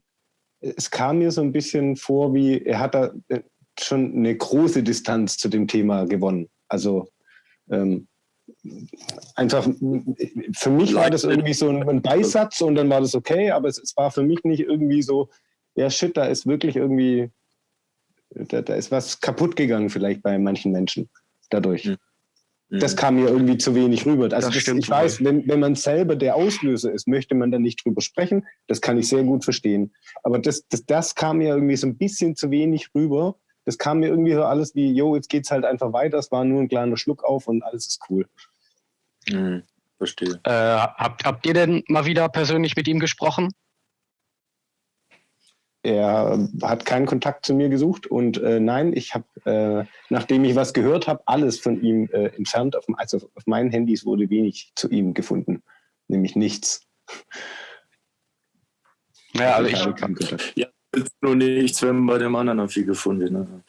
es kam mir so ein bisschen vor, wie er hat da äh, schon eine große Distanz zu dem Thema gewonnen. Also ähm, einfach, für mich war das irgendwie so ein, Beisatz und dann war das okay, aber es, es, war für mich nicht irgendwie so, ja shit, da ist wirklich irgendwie da, da ist was kaputt gegangen vielleicht bei manchen Menschen dadurch. Mhm. Das kam mir irgendwie zu wenig rüber. Also das das, ich weiß, wenn, wenn man selber der Auslöser ist, möchte man da nicht drüber sprechen. Das kann ich sehr gut verstehen. Aber das, das, das kam mir irgendwie so ein bisschen zu wenig rüber. Das kam mir irgendwie so alles wie, jo, jetzt geht's halt einfach weiter. Es war nur ein kleiner Schluck auf und alles ist cool. Mhm, verstehe. Äh, habt, habt ihr denn mal wieder persönlich mit ihm gesprochen? Er hat keinen Kontakt zu mir gesucht und äh, nein, ich habe, äh, nachdem ich was gehört habe, alles von ihm äh, entfernt. Auf, also auf meinen Handys wurde wenig zu ihm gefunden, nämlich nichts. Ja, also ich, ja, nur nichts, wenn bei dem anderen viel gefunden. Ne?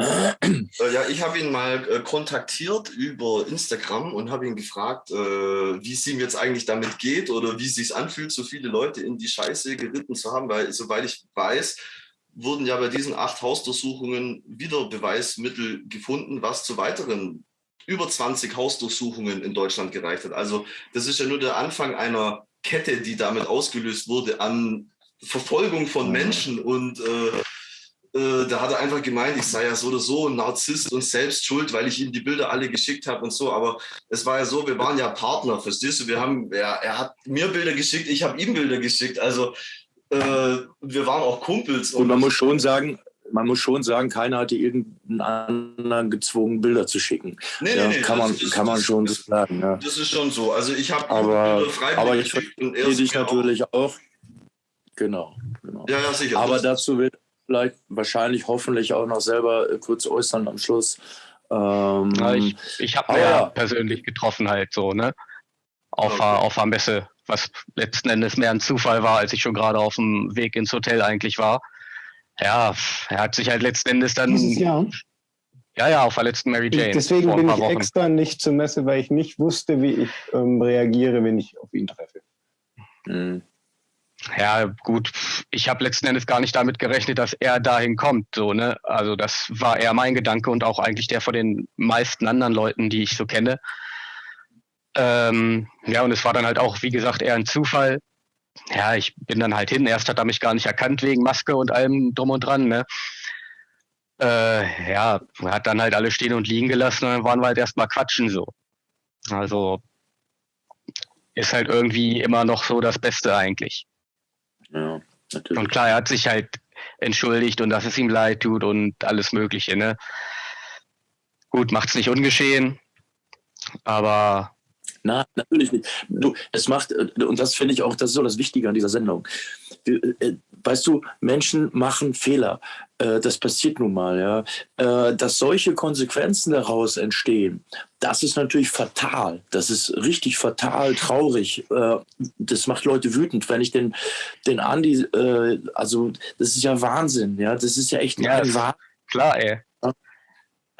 Äh, ja, ich habe ihn mal äh, kontaktiert über Instagram und habe ihn gefragt, äh, wie es ihm jetzt eigentlich damit geht oder wie es sich anfühlt, so viele Leute in die Scheiße geritten zu haben, weil soweit ich weiß, wurden ja bei diesen acht Hausdurchsuchungen wieder Beweismittel gefunden, was zu weiteren über 20 Hausdurchsuchungen in Deutschland gereicht hat. Also das ist ja nur der Anfang einer Kette, die damit ausgelöst wurde an Verfolgung von Menschen und äh, äh, da hat er einfach gemeint, ich sei ja so oder so ein Narzisst und selbst schuld, weil ich ihm die Bilder alle geschickt habe und so. Aber es war ja so, wir waren ja Partner, verstehst du? Wir haben, ja, er hat mir Bilder geschickt, ich habe ihm Bilder geschickt. Also äh, wir waren auch Kumpels. Und, und man muss schon sagen, man muss schon sagen, keiner hatte irgendeinen anderen gezwungen, Bilder zu schicken. Nee, ja, nee, nee, kann man, ist, kann man schon das, sagen. Ja. Das ist schon so. Also ich habe aber, aber ich verstehe dich natürlich auch. auch. Genau, genau. Ja, ja, sicher. Aber dazu wird vielleicht wahrscheinlich hoffentlich auch noch selber äh, kurz äußern am Schluss. Ähm, ja, ich ich habe ja persönlich getroffen halt so, ne? Auf, okay. auf der Messe, was letzten Endes mehr ein Zufall war, als ich schon gerade auf dem Weg ins Hotel eigentlich war. Ja, er hat sich halt letzten Endes dann. Dieses Jahr? Ja, ja, auf der letzten Mary Jane. Deswegen bin ich Wochen. extra nicht zur Messe, weil ich nicht wusste, wie ich ähm, reagiere, wenn ich auf ihn treffe. Mhm. Ja, gut, ich habe letzten Endes gar nicht damit gerechnet, dass er dahin kommt. So, ne? Also das war eher mein Gedanke und auch eigentlich der von den meisten anderen Leuten, die ich so kenne. Ähm, ja, und es war dann halt auch, wie gesagt, eher ein Zufall. Ja, ich bin dann halt hin. Erst hat er mich gar nicht erkannt wegen Maske und allem drum und dran. Ne? Äh, ja, hat dann halt alle stehen und liegen gelassen und dann waren wir halt erstmal quatschen so. Also ist halt irgendwie immer noch so das Beste eigentlich. Ja, natürlich. Und klar, er hat sich halt entschuldigt und dass es ihm leid tut und alles Mögliche, ne? Gut, macht's nicht ungeschehen, aber. Na, natürlich nicht. Du, es macht, und das finde ich auch, das ist so das Wichtige an dieser Sendung. Äh, weißt du, Menschen machen Fehler. Äh, das passiert nun mal, ja. Äh, dass solche Konsequenzen daraus entstehen, das ist natürlich fatal. Das ist richtig fatal, traurig. Das macht Leute wütend. Wenn ich den, den Andi, also das ist ja Wahnsinn, ja. Das ist ja echt ja, ein Wahnsinn. Klar, ey.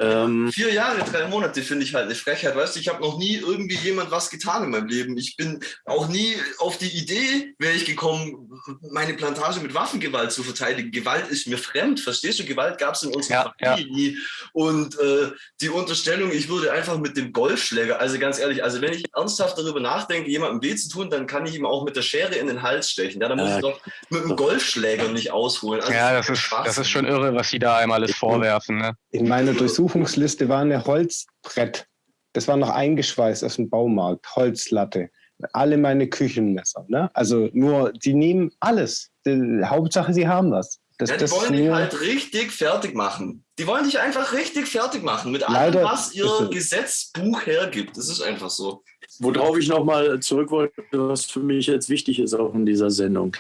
Ähm, Vier Jahre, drei Monate finde ich halt eine Frechheit. Weißt du, ich habe noch nie irgendwie jemand was getan in meinem Leben. Ich bin auch nie auf die Idee, wäre ich gekommen, meine Plantage mit Waffengewalt zu verteidigen. Gewalt ist mir fremd, verstehst du? Gewalt gab es in unserer ja, Familie ja. nie. Und äh, die Unterstellung, ich würde einfach mit dem Golfschläger, also ganz ehrlich, also wenn ich ernsthaft darüber nachdenke, jemandem weh zu tun, dann kann ich ihm auch mit der Schere in den Hals stechen. Ja, dann muss äh, ich doch mit dem Golfschläger nicht ausholen. Also ja, das ist, das ist schon irre, was sie da einmal alles vorwerfen. Ne? In meiner Durchsuchung Untersuchungsliste war eine Holzbrett. Das war noch eingeschweißt aus dem Baumarkt, Holzlatte. Alle meine Küchenmesser. Ne? Also nur, die nehmen alles. Die, Hauptsache, sie haben was. Das, ja, die wollen dich halt richtig fertig machen. Die wollen dich einfach richtig fertig machen mit allem, was ihr Gesetzbuch hergibt. Das ist einfach so. Worauf ich nochmal zurück wollte, was für mich jetzt wichtig ist auch in dieser Sendung.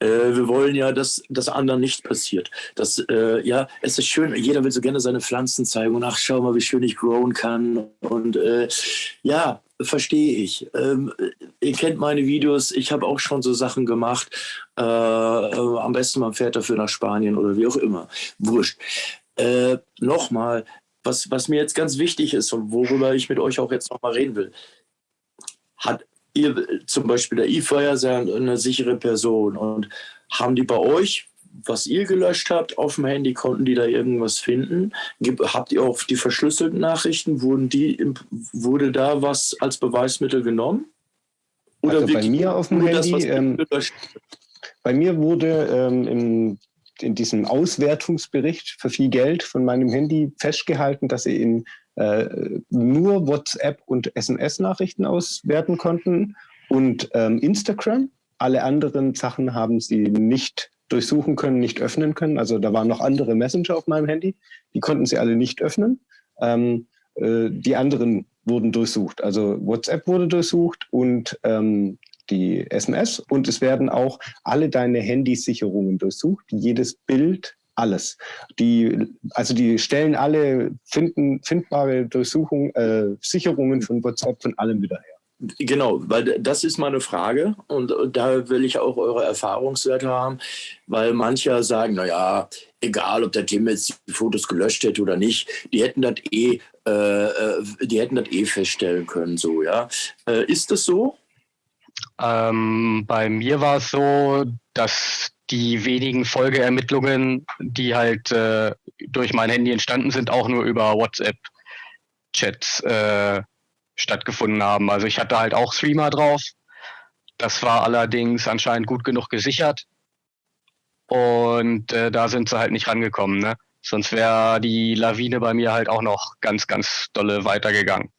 Äh, wir wollen ja, dass das anderen nicht passiert. Das, äh, ja, es ist schön, jeder will so gerne seine Pflanzen zeigen und ach, schau mal, wie schön ich growen kann. Und äh, ja, verstehe ich. Ähm, ihr kennt meine Videos, ich habe auch schon so Sachen gemacht. Äh, äh, am besten man fährt dafür nach Spanien oder wie auch immer. Wurscht. Äh, nochmal, was, was mir jetzt ganz wichtig ist und worüber ich mit euch auch jetzt nochmal reden will, hat ihr, zum Beispiel der E-Fire ist ja eine sichere Person und haben die bei euch, was ihr gelöscht habt, auf dem Handy, konnten die da irgendwas finden? Habt ihr auch die verschlüsselten Nachrichten, wurden die, wurde da was als Beweismittel genommen? Oder also bei mir auf dem Handy, das, ähm, bei mir wurde ähm, im, in diesem Auswertungsbericht für viel Geld von meinem Handy festgehalten, dass sie in nur WhatsApp und SMS-Nachrichten auswerten konnten und ähm, Instagram. Alle anderen Sachen haben sie nicht durchsuchen können, nicht öffnen können. Also da waren noch andere Messenger auf meinem Handy, die konnten sie alle nicht öffnen. Ähm, äh, die anderen wurden durchsucht. Also WhatsApp wurde durchsucht und ähm, die SMS und es werden auch alle deine Handysicherungen durchsucht. Jedes Bild alles. Die, also die stellen alle finden, findbare Durchsuchungen, äh, Sicherungen von WhatsApp von allem wieder her. Genau, weil das ist meine Frage und, und da will ich auch eure Erfahrungswerte haben, weil manche sagen, naja, egal ob der Tim jetzt die Fotos gelöscht hätte oder nicht, die hätten das eh, äh, äh, die hätten das eh feststellen können, so, ja. Äh, ist das so? Ähm, bei mir war es so, dass die wenigen Folgeermittlungen, die halt äh, durch mein Handy entstanden sind, auch nur über WhatsApp-Chats äh, stattgefunden haben. Also ich hatte halt auch Streamer drauf. Das war allerdings anscheinend gut genug gesichert. Und äh, da sind sie halt nicht rangekommen. Ne? Sonst wäre die Lawine bei mir halt auch noch ganz, ganz dolle weitergegangen.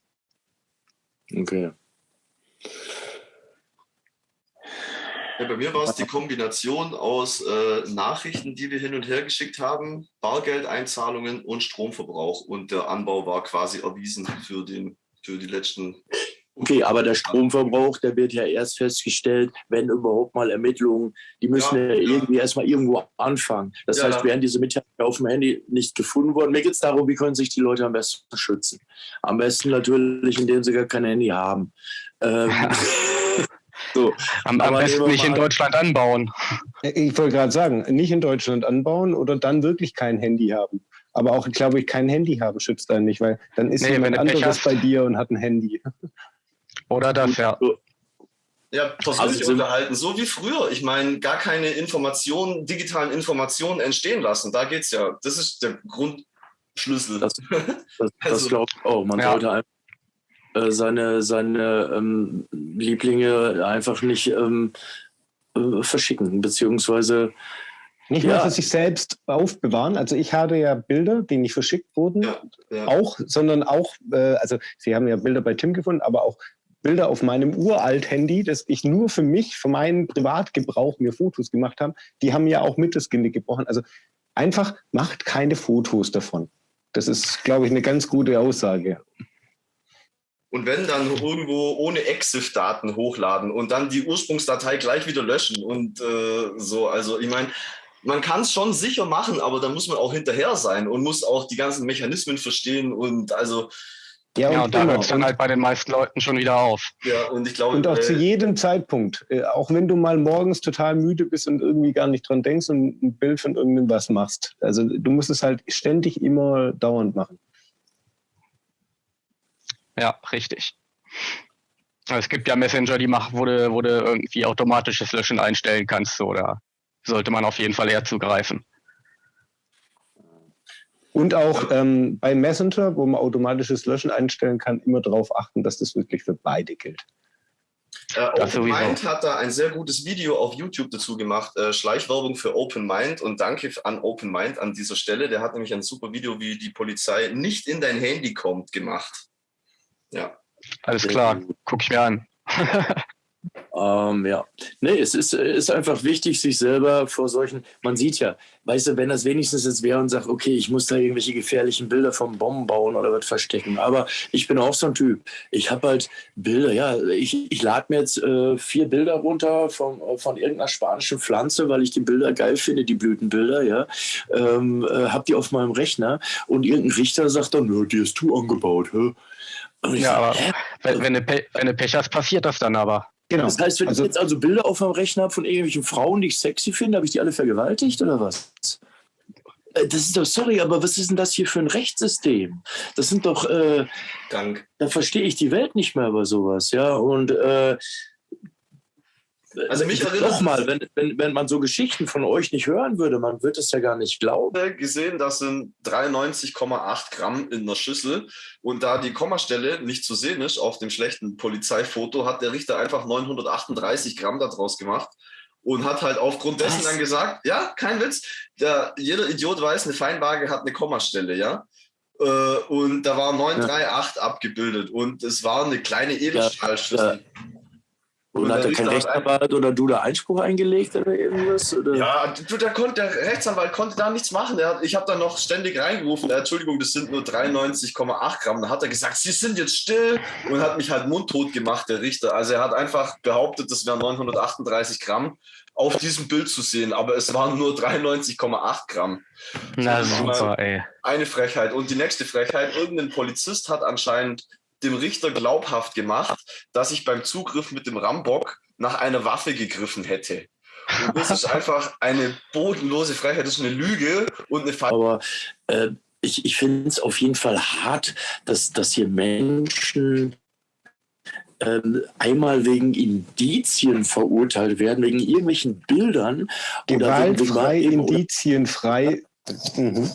Okay. Ja, bei mir war es die Kombination aus äh, Nachrichten, die wir hin und her geschickt haben, Bargeldeinzahlungen und Stromverbrauch. Und der Anbau war quasi erwiesen für, den, für die letzten Okay, aber der Stromverbrauch, der wird ja erst festgestellt, wenn überhaupt mal Ermittlungen, die müssen ja, ja irgendwie ja. erstmal irgendwo anfangen. Das ja, heißt, wären diese Mitteilungen auf dem Handy nicht gefunden worden. Mir geht es darum, wie können sich die Leute am besten schützen. Am besten natürlich, indem sie gar kein Handy haben. Ähm, so. Am, am besten nicht in Deutschland anbauen. Ich wollte gerade sagen, nicht in Deutschland anbauen oder dann wirklich kein Handy haben. Aber auch, glaube ich, kein Handy haben schützt einen nicht, weil dann ist nee, jemand anderes bei dir und hat ein Handy. Oder das, ja. Ja, persönlich also unterhalten, so wie früher. Ich meine, gar keine Informationen, digitalen Informationen entstehen lassen. Da geht es ja. Das ist der Grundschlüssel. Das, das, also, das glaube ich auch. Man ja. sollte einfach äh, seine, seine ähm, Lieblinge einfach nicht ähm, äh, verschicken, beziehungsweise nicht nur für sich selbst aufbewahren. Also ich habe ja Bilder, die nicht verschickt wurden, ja, ja. auch, sondern auch, äh, also Sie haben ja Bilder bei Tim gefunden, aber auch Bilder auf meinem Uralt-Handy, das ich nur für mich, für meinen Privatgebrauch mir Fotos gemacht habe, die haben ja auch mit das Genick gebrochen. Also einfach macht keine Fotos davon. Das ist, glaube ich, eine ganz gute Aussage. Und wenn dann irgendwo ohne EXIF-Daten hochladen und dann die Ursprungsdatei gleich wieder löschen und äh, so. Also ich meine, man kann es schon sicher machen, aber da muss man auch hinterher sein und muss auch die ganzen Mechanismen verstehen und also ja, und, ja, und da hört es dann halt bei den meisten Leuten schon wieder auf. Ja, und ich glaube. Und auch äh, zu jedem Zeitpunkt. Äh, auch wenn du mal morgens total müde bist und irgendwie gar nicht dran denkst und ein Bild von irgendwas machst. Also du musst es halt ständig immer dauernd machen. Ja, richtig. Es gibt ja Messenger, die machen, wo du, wo du irgendwie automatisches Löschen einstellen kannst, oder sollte man auf jeden Fall eher zugreifen. Und auch ähm, bei Messenger, wo man automatisches Löschen einstellen kann, immer darauf achten, dass das wirklich für beide gilt. Äh, Open Mind hat da ein sehr gutes Video auf YouTube dazu gemacht, äh, Schleichwerbung für Open Mind und danke an Open Mind an dieser Stelle. Der hat nämlich ein super Video, wie die Polizei nicht in dein Handy kommt, gemacht. Ja. Alles klar, guck ich mir an. Ähm, ja, nee, es ist, ist einfach wichtig, sich selber vor solchen, man sieht ja, weißt du, wenn das wenigstens jetzt wäre und sagt, okay, ich muss da irgendwelche gefährlichen Bilder vom Bomben bauen oder was verstecken, aber ich bin auch so ein Typ, ich habe halt Bilder, ja, ich, ich lade mir jetzt äh, vier Bilder runter von, von irgendeiner spanischen Pflanze, weil ich die Bilder geil finde, die Blütenbilder, ja, ähm, äh, habe die auf meinem Rechner und irgendein Richter sagt dann, ja, die hast du angebaut, hä? Ja, aber wenn, wenn, du wenn du Pech hast, passiert das dann aber. Genau. Das heißt, wenn also, ich jetzt also Bilder auf meinem Rechner habe von irgendwelchen Frauen, die ich sexy finde, habe ich die alle vergewaltigt oder was? Äh, das ist doch, sorry, aber was ist denn das hier für ein Rechtssystem? Das sind doch, äh, Dank. da verstehe ich die Welt nicht mehr über sowas, ja. Und äh, also mich erinnert Nochmal, wenn, wenn, wenn man so Geschichten von euch nicht hören würde, man würde es ja gar nicht glauben. gesehen, das sind 93,8 Gramm in der Schüssel. Und da die Kommastelle nicht zu sehen ist auf dem schlechten Polizeifoto, hat der Richter einfach 938 Gramm daraus gemacht und hat halt aufgrund dessen Was? dann gesagt, ja, kein Witz, der, jeder Idiot weiß, eine Feinwaage hat eine Kommastelle, ja. Äh, und da war 938 ja. abgebildet und es war eine kleine Edelstahlschüssel. Ja, und, hat er kein Rechtsanwalt oder du da Einspruch eingelegt oder irgendwas? Oder? Ja, du, der, konnte, der Rechtsanwalt konnte da nichts machen. Hat, ich habe da noch ständig reingerufen, Entschuldigung, das sind nur 93,8 Gramm. Da hat er gesagt, Sie sind jetzt still und hat mich halt mundtot gemacht, der Richter. Also er hat einfach behauptet, das wären 938 Gramm auf diesem Bild zu sehen, aber es waren nur 93,8 Gramm. Na super, ey. Eine Frechheit. Und die nächste Frechheit, irgendein Polizist hat anscheinend dem Richter glaubhaft gemacht, dass ich beim Zugriff mit dem Rambock nach einer Waffe gegriffen hätte. Und das ist einfach eine bodenlose Freiheit, das ist eine Lüge und eine Fall. Aber äh, ich, ich finde es auf jeden Fall hart, dass, dass hier Menschen ähm, einmal wegen Indizien verurteilt werden, wegen irgendwelchen Bildern. Gewaltfrei, indizienfrei. Mhm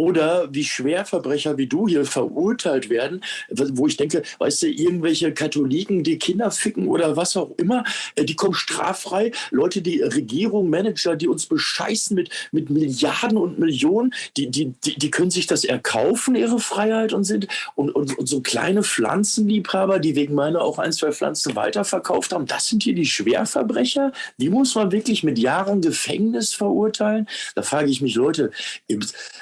oder wie Schwerverbrecher wie du hier verurteilt werden, wo ich denke, weißt du, irgendwelche Katholiken, die Kinder ficken oder was auch immer, äh, die kommen straffrei. Leute, die Regierung, Manager, die uns bescheißen mit, mit Milliarden und Millionen, die, die, die, die können sich das erkaufen, ihre Freiheit und sind und, und, und so kleine Pflanzenliebhaber, die wegen meiner auch ein, zwei Pflanzen weiterverkauft haben, das sind hier die Schwerverbrecher. Die muss man wirklich mit Jahren Gefängnis verurteilen. Da frage ich mich, Leute,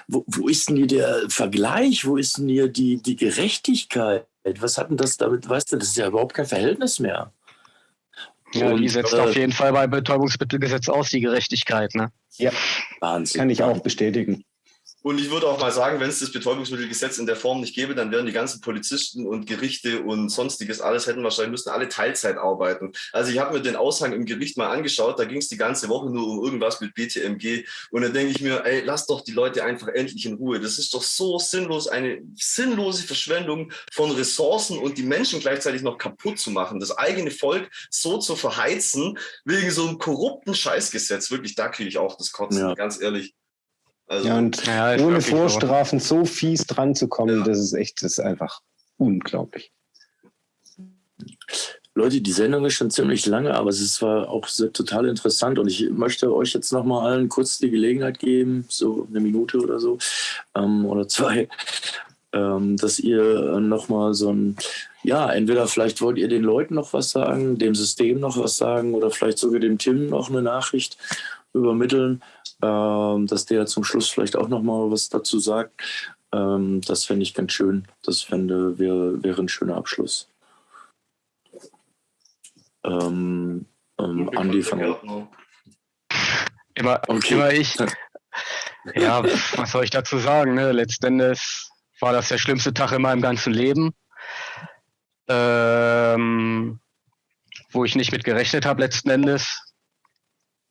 wo, wo ist denn hier der Vergleich? Wo ist denn hier die, die Gerechtigkeit? Was hat denn das damit, weißt du, das ist ja überhaupt kein Verhältnis mehr. Ja, und, die setzt äh, auf jeden Fall bei Betäubungsmittelgesetz aus, die Gerechtigkeit, ne? Ja, Wahnsinn. Kann ich auch bestätigen. Und ich würde auch mal sagen, wenn es das Betäubungsmittelgesetz in der Form nicht gäbe, dann wären die ganzen Polizisten und Gerichte und sonstiges alles hätten wahrscheinlich müssen alle Teilzeit arbeiten. Also ich habe mir den Aushang im Gericht mal angeschaut, da ging es die ganze Woche nur um irgendwas mit BTMG und dann denke ich mir, ey, lass doch die Leute einfach endlich in Ruhe. Das ist doch so sinnlos, eine sinnlose Verschwendung von Ressourcen und die Menschen gleichzeitig noch kaputt zu machen, das eigene Volk so zu verheizen wegen so einem korrupten Scheißgesetz. Wirklich, da kriege ich auch das Kotzen, ja. ganz ehrlich. Also, ja, und ja, ohne Vorstrafen so fies dran zu kommen, ja. das ist echt, das ist einfach unglaublich. Leute, die Sendung ist schon ziemlich lange, aber es war auch total interessant und ich möchte euch jetzt noch mal allen kurz die Gelegenheit geben, so eine Minute oder so ähm, oder zwei, ähm, dass ihr noch mal so ein, ja, entweder vielleicht wollt ihr den Leuten noch was sagen, dem System noch was sagen oder vielleicht sogar dem Tim noch eine Nachricht übermitteln ähm, dass der zum Schluss vielleicht auch noch mal was dazu sagt. Ähm, das fände ich ganz schön. Das fände wäre wäre ein schöner Abschluss. Ähm, ähm, Andi von immer, okay. immer ich. Ja, was soll ich dazu sagen? Ne? Letztendlich war das der schlimmste Tag in meinem ganzen Leben, ähm, wo ich nicht mit gerechnet habe letzten Endes.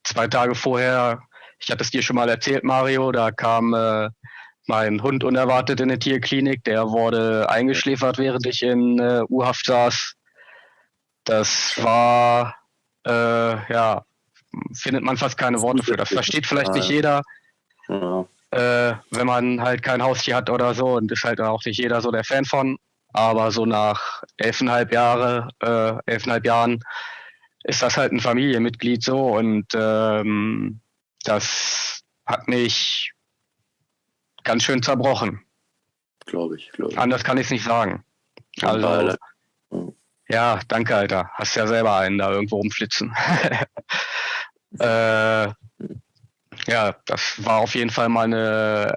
Zwei Tage vorher ich hatte es dir schon mal erzählt, Mario, da kam äh, mein Hund unerwartet in eine Tierklinik. Der wurde eingeschläfert, während ich in äh, U-Haft saß. Das war, äh, ja, findet man fast keine Worte für. Das versteht vielleicht nicht jeder, ja. äh, wenn man halt kein Haustier hat oder so und ist halt auch nicht jeder so der Fan von. Aber so nach elfeinhalb Jahre, äh, elfeinhalb Jahren ist das halt ein Familienmitglied so und ähm, das hat mich ganz schön zerbrochen. Glaube ich, glaube ich. Anders kann ich es nicht sagen. Also, ja, danke, Alter. Hast ja selber einen da irgendwo rumflitzen. äh, ja, das war auf jeden Fall mal eine,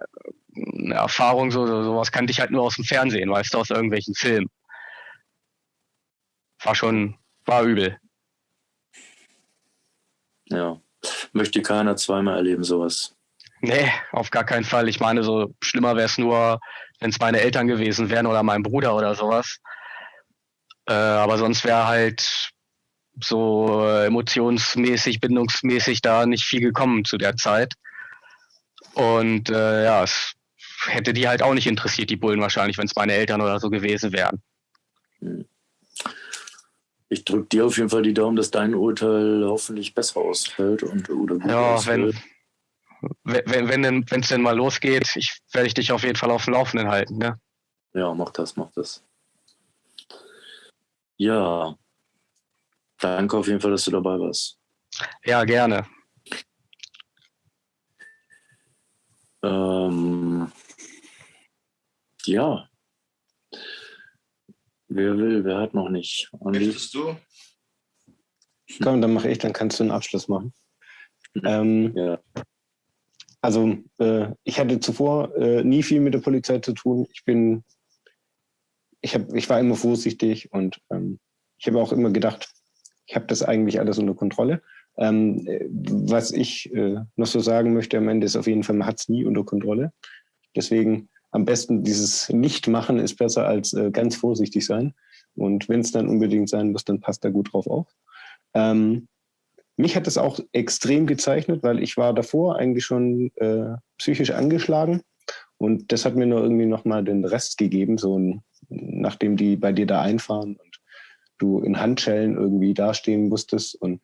eine Erfahrung, so, so, sowas kannte ich halt nur aus dem Fernsehen, weißt du, aus irgendwelchen Filmen. War schon, war übel. Ja. Möchte keiner zweimal erleben, sowas. Nee, auf gar keinen Fall. Ich meine, so schlimmer wäre es nur, wenn es meine Eltern gewesen wären oder mein Bruder oder sowas. Äh, aber sonst wäre halt so emotionsmäßig, bindungsmäßig da nicht viel gekommen zu der Zeit. Und äh, ja, es hätte die halt auch nicht interessiert, die Bullen wahrscheinlich, wenn es meine Eltern oder so gewesen wären. Hm ich drücke dir auf jeden Fall die Daumen, dass dein Urteil hoffentlich besser ausfällt und oder gut ja, ausfällt. wenn wenn wenn denn wenn es denn mal losgeht, ich werde ich dich auf jeden Fall auf dem Laufenden halten, ne? Ja, mach das, mach das. Ja, danke auf jeden Fall, dass du dabei warst. Ja, gerne. Ähm, ja, Wer will, wer hat noch nicht? Möchtest du? Komm, dann mache ich, dann kannst du einen Abschluss machen. Ähm, ja. Also, äh, ich hatte zuvor äh, nie viel mit der Polizei zu tun. Ich bin, ich, hab, ich war immer vorsichtig und ähm, ich habe auch immer gedacht, ich habe das eigentlich alles unter Kontrolle. Ähm, was ich äh, noch so sagen möchte am Ende ist auf jeden Fall, man hat es nie unter Kontrolle. Deswegen am besten dieses Nicht-Machen ist besser als äh, ganz vorsichtig sein. Und wenn es dann unbedingt sein muss, dann passt da gut drauf auf. Ähm, mich hat es auch extrem gezeichnet, weil ich war davor eigentlich schon äh, psychisch angeschlagen. Und das hat mir nur irgendwie nochmal den Rest gegeben, so ein, nachdem die bei dir da einfahren und du in Handschellen irgendwie dastehen musstest. Und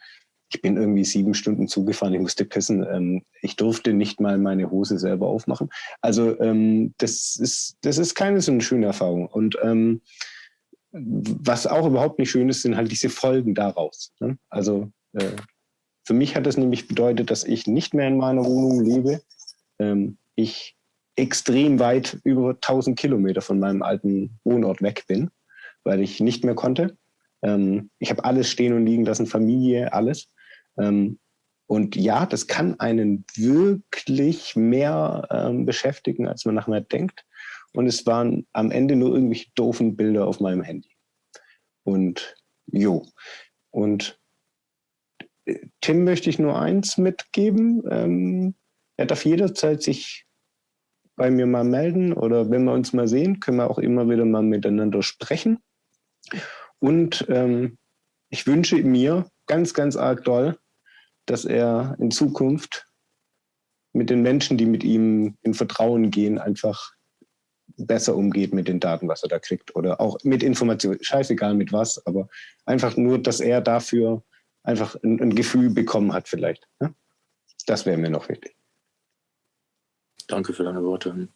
ich bin irgendwie sieben Stunden zugefahren, ich musste pissen. Ähm, ich durfte nicht mal meine Hose selber aufmachen. Also ähm, das, ist, das ist keine so eine schöne Erfahrung. Und ähm, was auch überhaupt nicht schön ist, sind halt diese Folgen daraus. Ne? Also äh, für mich hat das nämlich bedeutet, dass ich nicht mehr in meiner Wohnung lebe. Ähm, ich extrem weit über 1000 Kilometer von meinem alten Wohnort weg bin, weil ich nicht mehr konnte. Ähm, ich habe alles stehen und liegen lassen, Familie, alles. Ähm, und ja, das kann einen wirklich mehr ähm, beschäftigen, als man nachher denkt. Und es waren am Ende nur irgendwelche doofen Bilder auf meinem Handy. Und jo. Und äh, Tim möchte ich nur eins mitgeben. Ähm, er darf jederzeit sich bei mir mal melden oder wenn wir uns mal sehen, können wir auch immer wieder mal miteinander sprechen. Und ähm, ich wünsche mir ganz, ganz arg doll, dass er in Zukunft mit den Menschen, die mit ihm in Vertrauen gehen, einfach besser umgeht mit den Daten, was er da kriegt. Oder auch mit Informationen, scheißegal mit was, aber einfach nur, dass er dafür einfach ein, ein Gefühl bekommen hat vielleicht. Ja? Das wäre mir noch wichtig. Danke für deine Worte.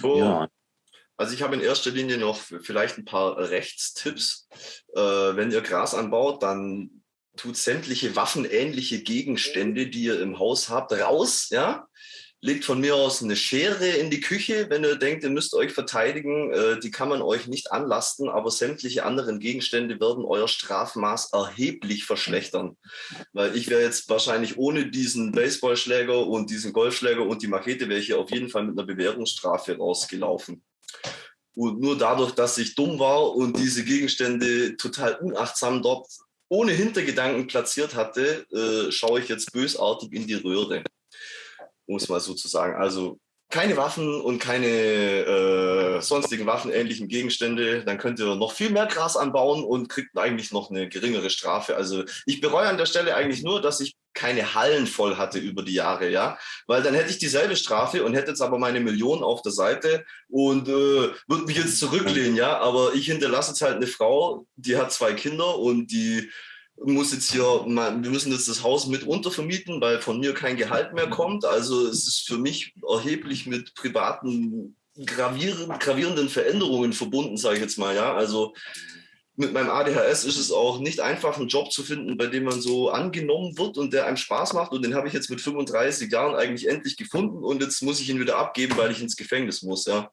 So. Ja. Also ich habe in erster Linie noch vielleicht ein paar Rechtstipps. Äh, wenn ihr Gras anbaut, dann tut sämtliche waffenähnliche Gegenstände, die ihr im Haus habt, raus. Ja, legt von mir aus eine Schere in die Küche, wenn ihr denkt, ihr müsst euch verteidigen. Äh, die kann man euch nicht anlasten, aber sämtliche anderen Gegenstände werden euer Strafmaß erheblich verschlechtern. Weil ich wäre jetzt wahrscheinlich ohne diesen Baseballschläger und diesen Golfschläger und die Machete wäre ich auf jeden Fall mit einer Bewährungsstrafe rausgelaufen. Und nur dadurch, dass ich dumm war und diese Gegenstände total unachtsam dort ohne Hintergedanken platziert hatte, äh, schaue ich jetzt bösartig in die Röhre um es mal so zu sagen. Also keine Waffen und keine äh, sonstigen waffenähnlichen Gegenstände, dann könnt ihr noch viel mehr Gras anbauen und kriegt eigentlich noch eine geringere Strafe. Also ich bereue an der Stelle eigentlich nur, dass ich keine Hallen voll hatte über die Jahre, ja, weil dann hätte ich dieselbe Strafe und hätte jetzt aber meine Million auf der Seite und äh, würde mich jetzt zurücklehnen, ja, aber ich hinterlasse jetzt halt eine Frau, die hat zwei Kinder und die muss jetzt hier, wir müssen jetzt das Haus mit untervermieten, weil von mir kein Gehalt mehr kommt. Also es ist für mich erheblich mit privaten gravierenden, gravierenden Veränderungen verbunden, sage ich jetzt mal. Ja, also mit meinem ADHS ist es auch nicht einfach, einen Job zu finden, bei dem man so angenommen wird und der einem Spaß macht. Und den habe ich jetzt mit 35 Jahren eigentlich endlich gefunden und jetzt muss ich ihn wieder abgeben, weil ich ins Gefängnis muss. Ja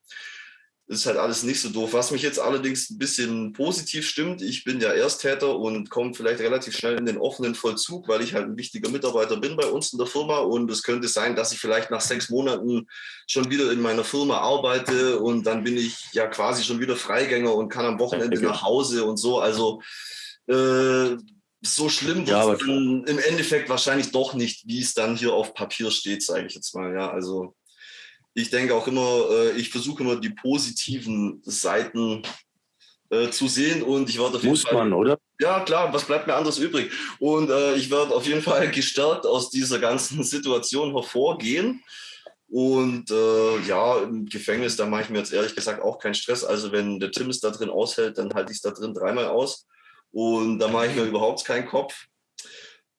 ist halt alles nicht so doof. Was mich jetzt allerdings ein bisschen positiv stimmt, ich bin ja Ersttäter und komme vielleicht relativ schnell in den offenen Vollzug, weil ich halt ein wichtiger Mitarbeiter bin bei uns in der Firma und es könnte sein, dass ich vielleicht nach sechs Monaten schon wieder in meiner Firma arbeite und dann bin ich ja quasi schon wieder Freigänger und kann am Wochenende nach Hause und so. Also äh, so schlimm wird ja, im Endeffekt wahrscheinlich doch nicht, wie es dann hier auf Papier steht, sage ich jetzt mal. Ja, also ich denke auch immer, äh, ich versuche immer die positiven Seiten äh, zu sehen und ich werde auf jeden Muss Fall, man, oder? Ja, klar, was bleibt mir anderes übrig? Und äh, ich werde auf jeden Fall gestärkt aus dieser ganzen Situation hervorgehen. Und äh, ja, im Gefängnis, da mache ich mir jetzt ehrlich gesagt auch keinen Stress. Also wenn der Tim es da drin aushält, dann halte ich es da drin dreimal aus. Und da mache ich mir überhaupt keinen Kopf.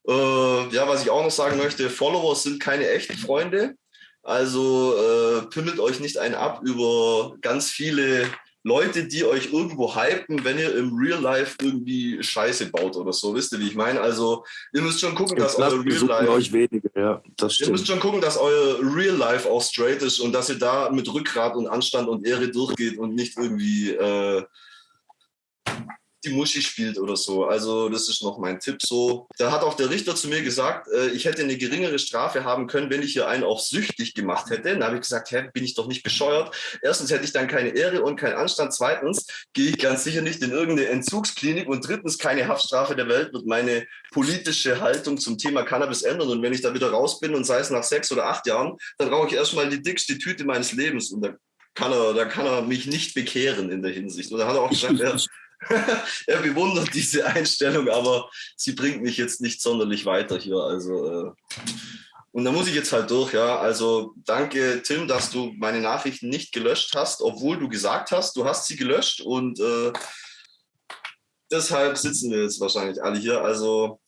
Äh, ja, was ich auch noch sagen möchte, Follower sind keine echten Freunde. Also äh, pimmelt euch nicht einen ab über ganz viele Leute, die euch irgendwo hypen, wenn ihr im Real Life irgendwie Scheiße baut oder so. Wisst ihr, wie ich meine? Also ihr müsst schon gucken, dass euer Real Life. Euch wenige, ja, das ihr müsst schon gucken, dass euer Real Life auch straight ist und dass ihr da mit Rückgrat und Anstand und Ehre durchgeht und nicht irgendwie äh, die Muschi spielt oder so. Also das ist noch mein Tipp so. Da hat auch der Richter zu mir gesagt, äh, ich hätte eine geringere Strafe haben können, wenn ich hier einen auch süchtig gemacht hätte. Dann habe ich gesagt, hä, bin ich doch nicht bescheuert. Erstens hätte ich dann keine Ehre und keinen Anstand. Zweitens gehe ich ganz sicher nicht in irgendeine Entzugsklinik. Und drittens, keine Haftstrafe der Welt wird meine politische Haltung zum Thema Cannabis ändern. Und wenn ich da wieder raus bin und sei es nach sechs oder acht Jahren, dann rauche ich erstmal die dickste Tüte meines Lebens. Und da kann er, da kann er mich nicht bekehren in der Hinsicht. Und da hat er auch gesagt, er, er bewundert diese Einstellung, aber sie bringt mich jetzt nicht sonderlich weiter hier. Also, äh, und da muss ich jetzt halt durch, ja. Also danke, Tim, dass du meine Nachrichten nicht gelöscht hast, obwohl du gesagt hast, du hast sie gelöscht. Und äh, deshalb sitzen wir jetzt wahrscheinlich alle hier. Also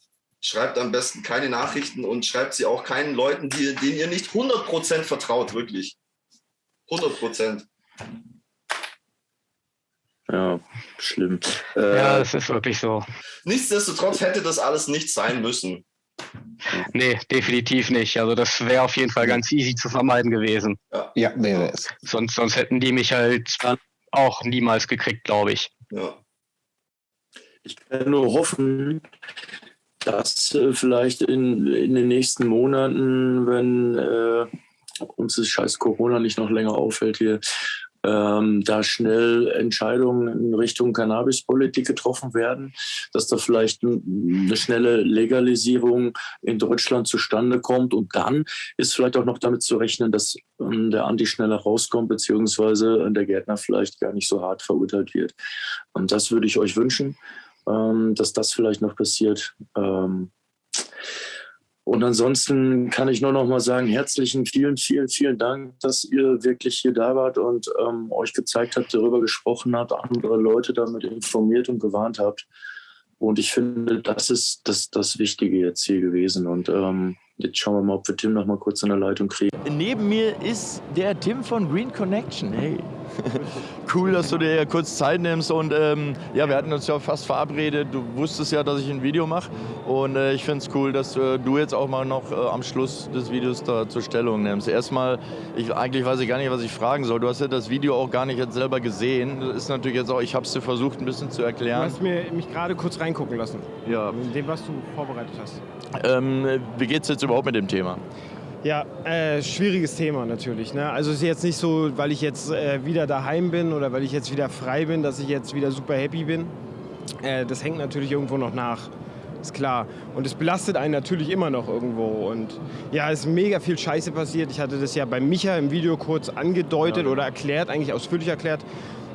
schreibt am besten keine Nachrichten und schreibt sie auch keinen Leuten, die, denen ihr nicht 100% vertraut, wirklich. 100%. Ja, schlimm. Ja, es ist wirklich so. Nichtsdestotrotz hätte das alles nicht sein müssen. Nee, definitiv nicht. Also das wäre auf jeden Fall ganz easy zu vermeiden gewesen. Ja, ja wäre es. Sonst, sonst hätten die mich halt auch niemals gekriegt, glaube ich. Ja. Ich kann nur hoffen, dass äh, vielleicht in, in den nächsten Monaten, wenn äh, uns das scheiß Corona nicht noch länger auffällt hier, ähm, da schnell Entscheidungen in Richtung Cannabispolitik getroffen werden, dass da vielleicht eine schnelle Legalisierung in Deutschland zustande kommt. Und dann ist vielleicht auch noch damit zu rechnen, dass ähm, der Anti schneller rauskommt, beziehungsweise der Gärtner vielleicht gar nicht so hart verurteilt wird. Und das würde ich euch wünschen, ähm, dass das vielleicht noch passiert. Ähm, und ansonsten kann ich nur noch mal sagen, herzlichen, vielen, vielen, vielen Dank, dass ihr wirklich hier da wart und ähm, euch gezeigt habt, darüber gesprochen habt, andere Leute damit informiert und gewarnt habt. Und ich finde, das ist das, das Wichtige jetzt hier gewesen. Und ähm, jetzt schauen wir mal, ob wir Tim noch mal kurz in der Leitung kriegen. Neben mir ist der Tim von Green Connection. Hey. cool, dass du dir kurz Zeit nimmst. Und ähm, ja, wir hatten uns ja fast verabredet. Du wusstest ja, dass ich ein Video mache. Und äh, ich finde es cool, dass äh, du jetzt auch mal noch äh, am Schluss des Videos da zur Stellung nimmst. Erstmal, ich, eigentlich weiß ich gar nicht, was ich fragen soll. Du hast ja das Video auch gar nicht jetzt selber gesehen. Das ist natürlich jetzt auch, ich habe es dir versucht, ein bisschen zu erklären. Du hast mir, mich gerade kurz reingucken lassen. Ja. In dem, was du vorbereitet hast. Ähm, wie geht es jetzt überhaupt mit dem Thema? Ja, äh, schwieriges Thema natürlich. Ne? Also es ist jetzt nicht so, weil ich jetzt äh, wieder daheim bin oder weil ich jetzt wieder frei bin, dass ich jetzt wieder super happy bin. Äh, das hängt natürlich irgendwo noch nach. Ist klar. Und es belastet einen natürlich immer noch irgendwo. Und ja, es ist mega viel Scheiße passiert. Ich hatte das ja bei Micha im Video kurz angedeutet ja. oder erklärt, eigentlich ausführlich erklärt.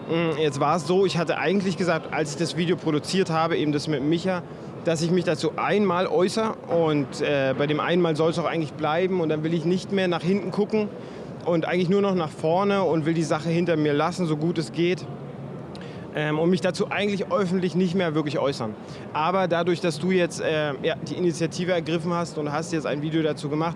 Mm, jetzt war es so, ich hatte eigentlich gesagt, als ich das Video produziert habe, eben das mit Micha, dass ich mich dazu einmal äußere und äh, bei dem einmal soll es auch eigentlich bleiben und dann will ich nicht mehr nach hinten gucken und eigentlich nur noch nach vorne und will die Sache hinter mir lassen, so gut es geht. Ähm, und mich dazu eigentlich öffentlich nicht mehr wirklich äußern. Aber dadurch, dass du jetzt äh, ja, die Initiative ergriffen hast und hast jetzt ein Video dazu gemacht,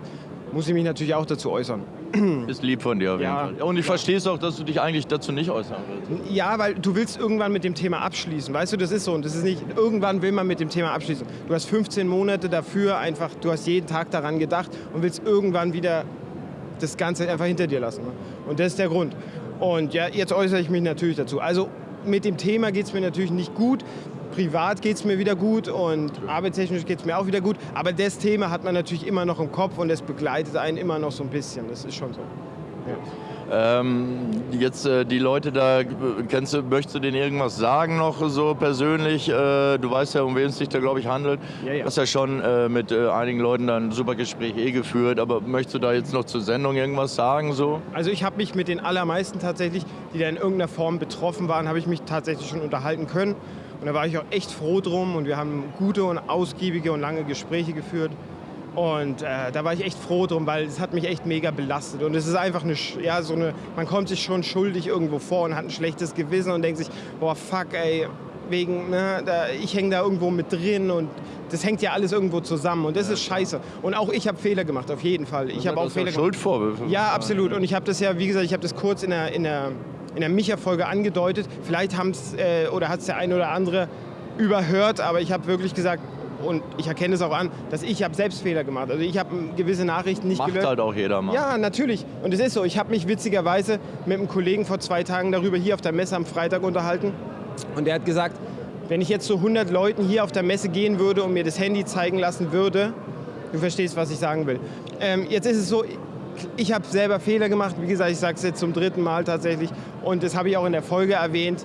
muss ich mich natürlich auch dazu äußern. Ist lieb von dir auf jeden ja. Fall. Und ich verstehe es auch, dass du dich eigentlich dazu nicht äußern willst. Ja, weil du willst irgendwann mit dem Thema abschließen. Weißt du, das ist so. Und das ist nicht, irgendwann will man mit dem Thema abschließen. Du hast 15 Monate dafür einfach, du hast jeden Tag daran gedacht und willst irgendwann wieder das Ganze einfach hinter dir lassen. Ne? Und das ist der Grund. Und ja, jetzt äußere ich mich natürlich dazu. Also mit dem Thema geht es mir natürlich nicht gut privat geht es mir wieder gut und arbeitstechnisch geht es mir auch wieder gut. Aber das Thema hat man natürlich immer noch im Kopf und es begleitet einen immer noch so ein bisschen. Das ist schon so. Ja. Ähm, jetzt äh, die Leute da, kennst du, möchtest du denen irgendwas sagen noch so persönlich? Äh, du weißt ja, um wen es sich da, glaube ich, handelt. Ja, ja. Du hast ja schon äh, mit äh, einigen Leuten dann ein super Gespräch eh geführt, aber möchtest du da jetzt noch zur Sendung irgendwas sagen? So? Also ich habe mich mit den allermeisten tatsächlich, die da in irgendeiner Form betroffen waren, habe ich mich tatsächlich schon unterhalten können. Und da war ich auch echt froh drum und wir haben gute und ausgiebige und lange Gespräche geführt. Und äh, da war ich echt froh drum, weil es hat mich echt mega belastet. Und es ist einfach eine, ja, so eine, man kommt sich schon schuldig irgendwo vor und hat ein schlechtes Gewissen und denkt sich, boah, fuck, ey, wegen, ne, da, ich hänge da irgendwo mit drin und das hängt ja alles irgendwo zusammen und das ist scheiße. Und auch ich habe Fehler gemacht, auf jeden Fall. Ich habe auch Fehler gemacht. Schuldvorwürfe. Ja, absolut. Und ich habe das ja, wie gesagt, ich habe das kurz in der, in der in der Micha-Folge angedeutet. Vielleicht haben es äh, oder hat es der eine oder andere überhört, aber ich habe wirklich gesagt, und ich erkenne es auch an, dass ich habe selbst Fehler gemacht. Also ich habe gewisse Nachrichten nicht Macht gelöscht. halt auch jeder mal. Ja, natürlich. Und es ist so. Ich habe mich witzigerweise mit einem Kollegen vor zwei Tagen darüber hier auf der Messe am Freitag unterhalten. Und der hat gesagt, wenn ich jetzt zu 100 Leuten hier auf der Messe gehen würde und mir das Handy zeigen lassen würde, du verstehst, was ich sagen will. Ähm, jetzt ist es so, ich habe selber Fehler gemacht. Wie gesagt, ich sage es jetzt zum dritten Mal tatsächlich. Und das habe ich auch in der Folge erwähnt.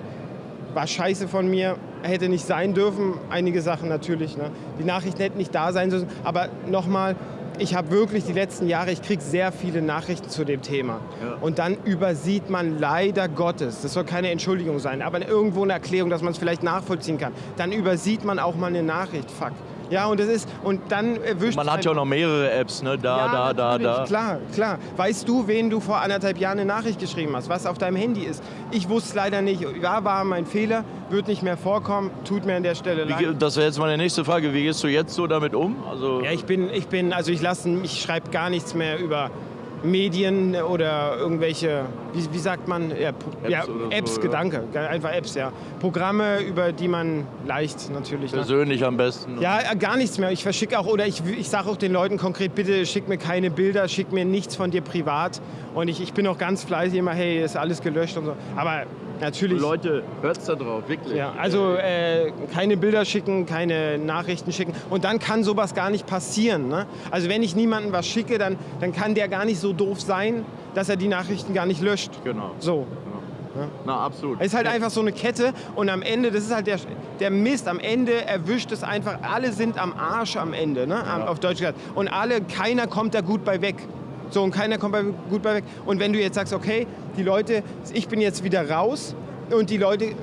War scheiße von mir, hätte nicht sein dürfen. Einige Sachen natürlich. Ne? Die Nachrichten hätten nicht da sein sollen. Aber nochmal, ich habe wirklich die letzten Jahre, ich kriege sehr viele Nachrichten zu dem Thema. Ja. Und dann übersieht man leider Gottes, das soll keine Entschuldigung sein, aber irgendwo eine Erklärung, dass man es vielleicht nachvollziehen kann. Dann übersieht man auch mal eine Nachricht, fuck. Ja, und das ist, und dann erwischt Man hat ja auch noch mehrere Apps, ne? Da, ja, da, da, da. Klar, klar. Weißt du, wen du vor anderthalb Jahren eine Nachricht geschrieben hast, was auf deinem Handy ist? Ich wusste es leider nicht. Ja, war mein Fehler, wird nicht mehr vorkommen, tut mir an der Stelle leid. Wie, das wäre jetzt meine nächste Frage. Wie gehst du jetzt so damit um? Also ja, ich bin, ich bin, also ich lasse, ich schreibe gar nichts mehr über Medien oder irgendwelche, wie, wie sagt man, ja, Apps, ja, Apps so, Gedanke, ja. einfach Apps, ja. Programme, über die man leicht natürlich. Persönlich ne? am besten. Ja, gar nichts mehr. Ich verschicke auch, oder ich, ich sage auch den Leuten konkret, bitte schick mir keine Bilder, schick mir nichts von dir privat. Und ich, ich bin auch ganz fleißig immer, hey, ist alles gelöscht und so. Aber Natürlich. Leute, hört's da drauf, wirklich. Ja, also äh, keine Bilder schicken, keine Nachrichten schicken. Und dann kann sowas gar nicht passieren. Ne? Also wenn ich niemandem was schicke, dann, dann kann der gar nicht so doof sein, dass er die Nachrichten gar nicht löscht. Genau. So. Ja. Na, absolut. Es ist halt einfach so eine Kette und am Ende, das ist halt der, der Mist, am Ende erwischt es einfach, alle sind am Arsch am Ende, ne? Ja. auf Deutsch gesagt. Und alle, keiner kommt da gut bei weg. So, und keiner kommt bei, gut bei weg. Und wenn du jetzt sagst, okay, die Leute, ich bin jetzt wieder raus, und die Leute äh,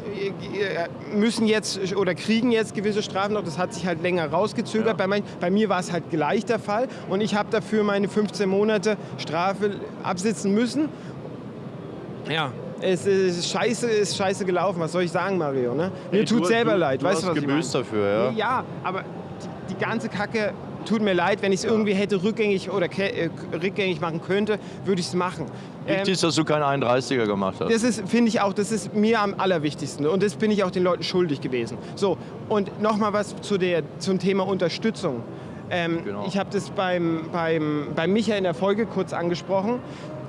müssen jetzt oder kriegen jetzt gewisse Strafen noch. Das hat sich halt länger rausgezögert. Ja. Bei, mein, bei, mir war es halt gleich der Fall. Und ich habe dafür meine 15 Monate Strafe absitzen müssen. Ja, es ist scheiße, ist scheiße gelaufen. Was soll ich sagen, Mario? Ne? Mir hey, tut du, selber du, leid. Du weißt du, was gebüßt dafür, ja? Ja, aber die, die ganze Kacke tut mir leid, wenn ich es irgendwie hätte rückgängig oder äh, rückgängig machen könnte, würde ich es machen. Wichtig ähm, ist, dass du keinen 31er gemacht hast. Das ist, finde ich auch, das ist mir am allerwichtigsten. Und das bin ich auch den Leuten schuldig gewesen. So, und nochmal was zu der, zum Thema Unterstützung. Ähm, genau. Ich habe das beim, beim, beim Micha in der Folge kurz angesprochen.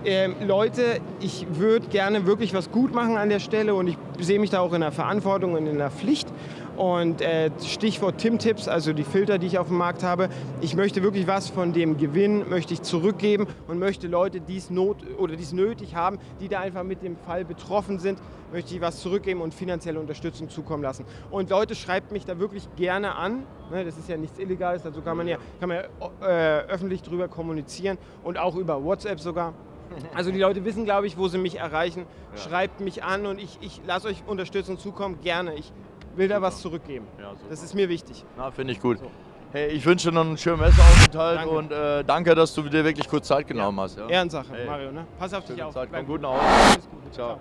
Ähm, Leute, ich würde gerne wirklich was gut machen an der Stelle und ich sehe mich da auch in der Verantwortung und in der Pflicht. Und äh, Stichwort Tim-Tipps, also die Filter, die ich auf dem Markt habe. Ich möchte wirklich was von dem Gewinn möchte ich zurückgeben und möchte Leute, die es not oder die es nötig haben, die da einfach mit dem Fall betroffen sind, möchte ich was zurückgeben und finanzielle Unterstützung zukommen lassen. Und Leute, schreibt mich da wirklich gerne an. Ne, das ist ja nichts Illegales, dazu kann man ja, kann man ja äh, öffentlich drüber kommunizieren und auch über WhatsApp sogar. Also die Leute wissen, glaube ich, wo sie mich erreichen. Ja. Schreibt mich an und ich, ich lasse euch Unterstützung zukommen, gerne. Ich will da was zurückgeben. Ja, das ist mir wichtig. Na, finde ich gut. So. Hey, ich wünsche dir noch einen schönen Messeaufenthalt danke. und äh, danke, dass du dir wirklich kurz Zeit genommen ja. hast. Ja? Ehrensache, hey. Mario. Ne? Pass auf dich Schöne auf. Zeit. Komm gut nach Hause. Ciao. Ciao.